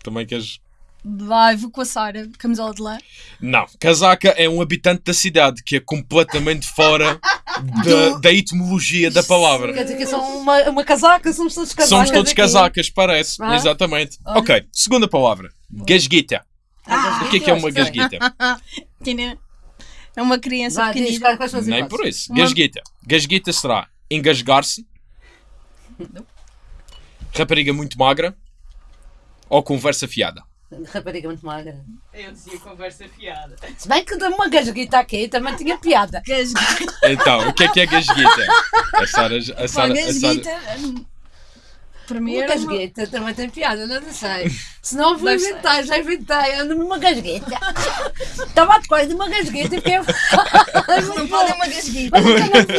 Também queres. Vai, vou com a Sara, camisola de lã. Não, casaca é um habitante da cidade que é completamente fora da, da etimologia da palavra. Quer dizer que são uma, uma casaca, somos todos casacas. Somos todos aqui. casacas, parece. Ah. Exatamente. Ok, segunda palavra. Gasguita. Ah, O que é que é uma que gasguita? É uma criança Vá, diz, pequenina. quais- quais são as Nem hipóteses? por isso. Uma- Gasguita. Gasguita será engasgar-se, rapariga muito magra ou conversa fiada. Rapariga muito magra. Eu dizia conversa fiada. Se bem que uma gasguita aqui, também tinha piada. Gasguita. Então, o que é que é gasguita? A Sara. A Sara, a. Sara mim Uma gasgueta também tem piada, não sei. Se não vou inventar, já inventei. Ando-me uma gasgueta. Estava a decorar de uma gasgueta e fiquei. Não podem uma gasguita.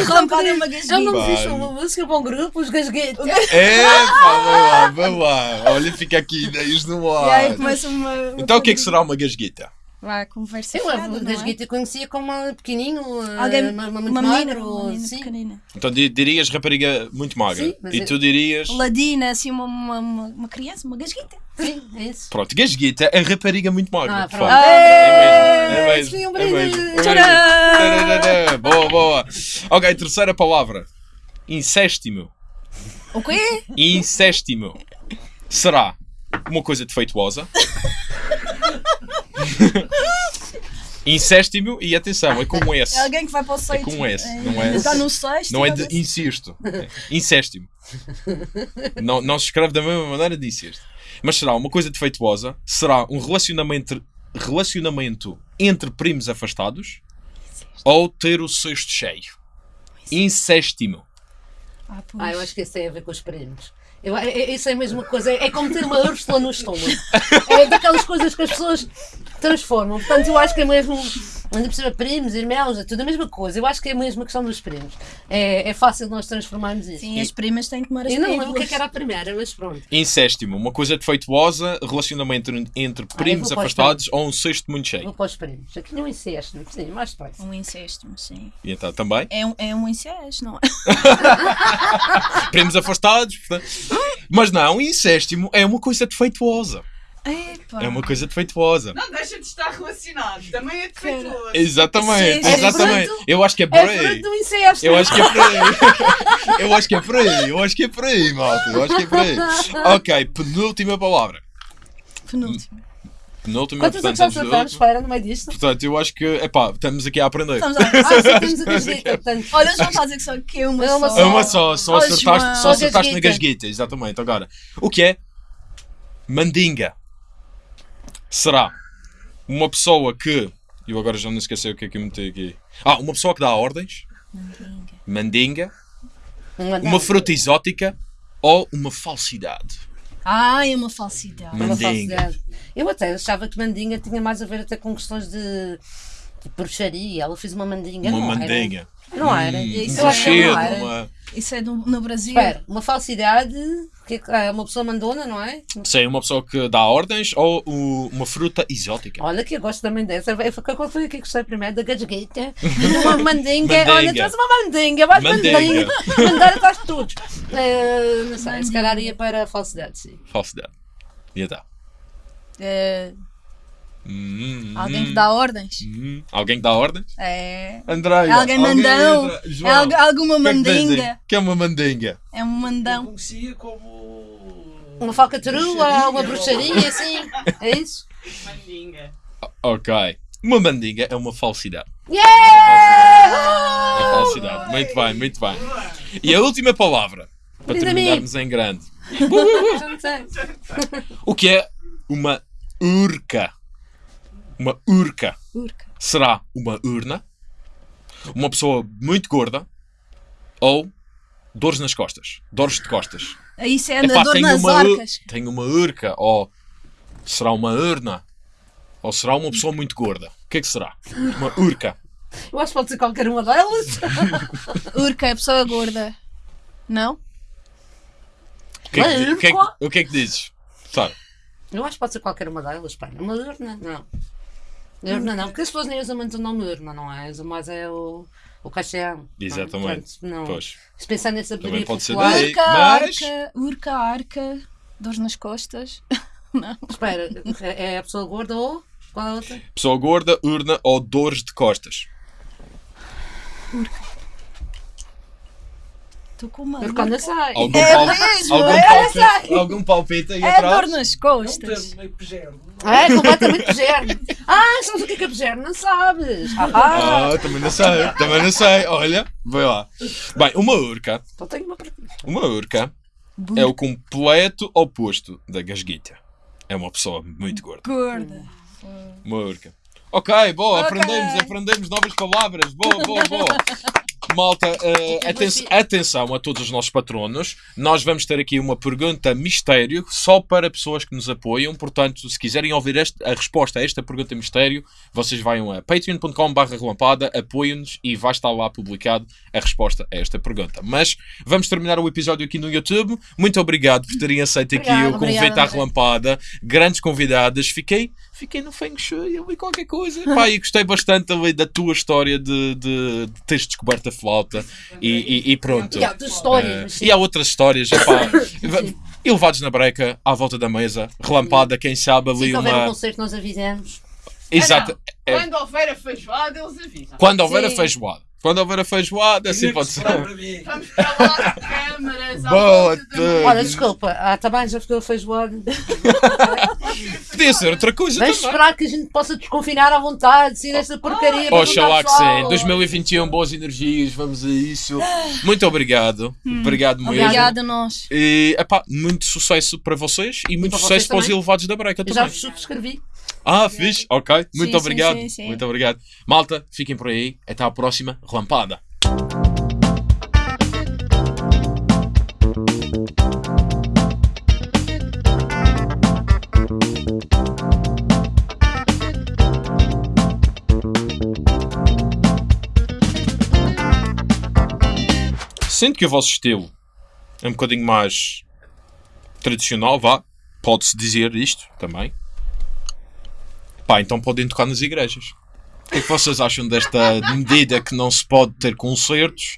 Não podem uma Eu não fiz uma música para um grupo, os gasguetas. É, pá, vai lá, vai lá. Olha, fica aqui ideias no E aí ar. começa uma. Então, o que é que será uma gasguita? Vai, conversa Eu a não é? conhecia como uma pequenino, Alguém, uma, uma, uma muito magro, uma menina sim. pequenina. Então di- dirias rapariga muito magra. Sim, mas e tu dirias. Ladina, assim, uma, uma, uma, uma criança, uma gasguita. Sim, é isso. Pronto, gasguita é rapariga muito magra. Ah, pronto. facto. É mesmo. É um mesmo. É brinde. mesmo. É mesmo. Boa, boa. Ok, terceira palavra. Incestimo. O quê? Incestimo. Será uma coisa defeituosa? Incestimo, e atenção, é com um S. É alguém que vai para o sexto. com S, não é- Está no sexto. Não é de incesto. É incestimo. Não, não se escreve da mesma maneira de incesto. Mas será uma coisa defeituosa? Será um relacionamento, relacionamento entre primos afastados? Ou ter o sexto cheio? Incestimo. Ah, pois. Ah, eu acho que isso tem a ver com os primos. Eu, é- é- isso é a mesma coisa, é, é como ter uma úrsula no estômago. É daquelas coisas que as pessoas transformam. Portanto, eu acho que é mesmo, ainda por cima, primos, irmãos, é tudo a mesma coisa. Eu acho que é a mesma questão dos primos. É, é fácil nós transformarmos isso. Sim, as primas têm que as Eu não lembro o que, é que era a primeira, mas pronto. Incestimo. Uma coisa defeituosa, relacionamento entre- entre primos vou os afastados ou um sexto muito Vou cheio. para os primos. Aqui não incesto, sim, mais depressa. Um incesto, sim. E então também. É um, é um incesto, não é? Primos afastados. portanto. Mas não, incestimo é uma coisa defeituosa. Epá. É uma coisa defeituosa. Não deixa de estar relacionado. Também é defeituoso. Exatamente, Sim, exatamente. fruto- Eu acho que é por É aí. fruto do incesto! Eu acho que é por aí. Eu acho que é por aí. Eu acho que é por aí, malta. Eu acho que é por aí. Ok, penúltima palavra. Penúltimo. Penúltima, Quantas portanto, acertamos? última. Espera, no meio disto. Portanto, eu acho que, epá, estamos aqui a aprender. Estamos a... Ah, sim, temos a gasguita, portanto. Olha, João está a dizer que só que é uma É uma só. É uma só, só Olha, acertaste, só acertaste na Gasguita. gasguita, exatamente. Agora, o que é? Mandinga. Será uma pessoa que. Eu agora já não esqueci o que é que eu meti aqui. Ah, uma pessoa que dá ordens. Mandinga. Uma fruta exótica ou uma falsidade. Ah, é uma falsidade. Uma Mandinga. falsidade. Eu até achava que mandinga tinha mais a ver até com questões de, de bruxaria. Ela fez uma mandinga. Uma não mandinga. Era. Não era. Hum, Isso um cheiro, não era. uma... Isso é do, no Brasil. Espera, uma falsidade, que é uma pessoa mandona, não é? Sim, uma pessoa que dá ordens ou o- uma fruta exótica. Olha que eu gosto também dessa. Foi- Qual foi que gostei primeiro? Da gasgueta. Uma mandinga. Olha, trouxe uma mandinga. Vais Mandinga. mandinga. Mandar atrás de todos. Eh, não sei, se calhar ia para a falsidade, sim. Falsidade. E então? É, Hum, alguém que hum, dá ordens. hum. Alguém que dá ordens? É. Andréia. É alguém mandão. entra. É João, algu- alguma o que é que mandinga. que é uma mandinga? É um Eu mandão. conhecia como. Uma falcatrua, uma bruxaria, assim. É isso? Mandinga. Ok. Uma mandinga é uma falsidade. Yeah! Uma falsidade. Muito bem, muito bem. E a última palavra, para Diz terminarmos em grande. O que é uma urca? Uma urca Urca. será uma urna, uma pessoa muito gorda ou Dores nas costas. Dores de costas. Isso é Epá, tenho nas uma, arcas. tenho uma urca. Ou será uma urna? Ou será uma pessoa muito gorda? O que é que será? Uma urca. Eu acho que pode ser qualquer uma delas. Urca é pessoa gorda. Não? O que é que, o que, é que- o que, é que dizes? Sara? Eu acho que pode ser qualquer uma delas, pá. Uma urna, não. Urna não, porque as pessoas nem usam muito o nome urna, não é? Usam mais é o, o caixão. Exatamente. Não, não. Pois. Se pensar nessa Também sabedoria pode ser popular, daí. Urca, mas- arca, urca, arca, dores nas costas. espera, é é a pessoa gorda ou qual é a outra? Pessoa gorda, urna ou dores de costas. Estou com uma Urca não sai. Algum, É pal- mesmo, algum, é, palpite, algum palpite aí É atrás? dor nas É um costas. termo meio pejero. Ah, é completamente pejerne. Ah, sabes o que é pejerne? Não sabes. Ah, Ah, também não sei, também não sei. Olha, vai lá. Bem, uma urca, então tenho uma para uma urca é o completo oposto da gasguita. É uma pessoa muito gorda. Gorda. Uma urca. Ok, boa, Ok. aprendemos, aprendemos novas palavras. Boa, boa, boa. Malta, eh, aten- atenção a todos os nossos patronos. Nós vamos ter aqui uma pergunta mistério só para pessoas que nos apoiam. Portanto, se quiserem ouvir este- a resposta a esta pergunta mistério, vocês vão a patreon.com.br relampada, apoiem-nos e vai estar lá publicado a resposta a esta pergunta. Mas vamos terminar o episódio aqui no YouTube. Muito obrigado por terem aceito aqui Obrigada, o convite obrigada, à André. relampada. Grandes convidadas. Fiquei, fiquei no Feng Shui, eu vi qualquer coisa. Pá, e gostei bastante ali da tua história de, de, de teres descoberto a flauta e, e- e pronto. E há outras histórias. Sim. e há outras histórias, epá, elevados na breca, à volta da mesa, relampada, quem sabe ali Se houver um uma. concerto, nós avisamos. Exato. Ah, não. Quando houver a feijoada, eles avisam. Quando houver a Sim. feijoada. Quando houver a feijoada, assim pode ser. Vamos para lá, câmaras, à Boa desculpa, ah, também já ficou feijoada. Podia ser outra coisa Vamos também. esperar que a gente possa desconfinar à vontade, sem esta porcaria. para Oxalá que sim. pessoal. 2021, boas energias, vamos a isso. Muito obrigado. Obrigado mesmo. Obrigada a nós. E, epá, muito sucesso para vocês e muito para sucesso para os também. elevados da breca Eu também. já vos subscrevi. Ah, fixe, ok. Muito sim, obrigado. sim, sim. Muito obrigado. Malta, fiquem por aí. Até à próxima. Relampada. Sinto que o vosso estilo é um bocadinho mais tradicional, vá. Pode-se dizer isto também. Pá, então podem tocar nas igrejas. O que é que vocês acham desta medida que não se pode ter concertos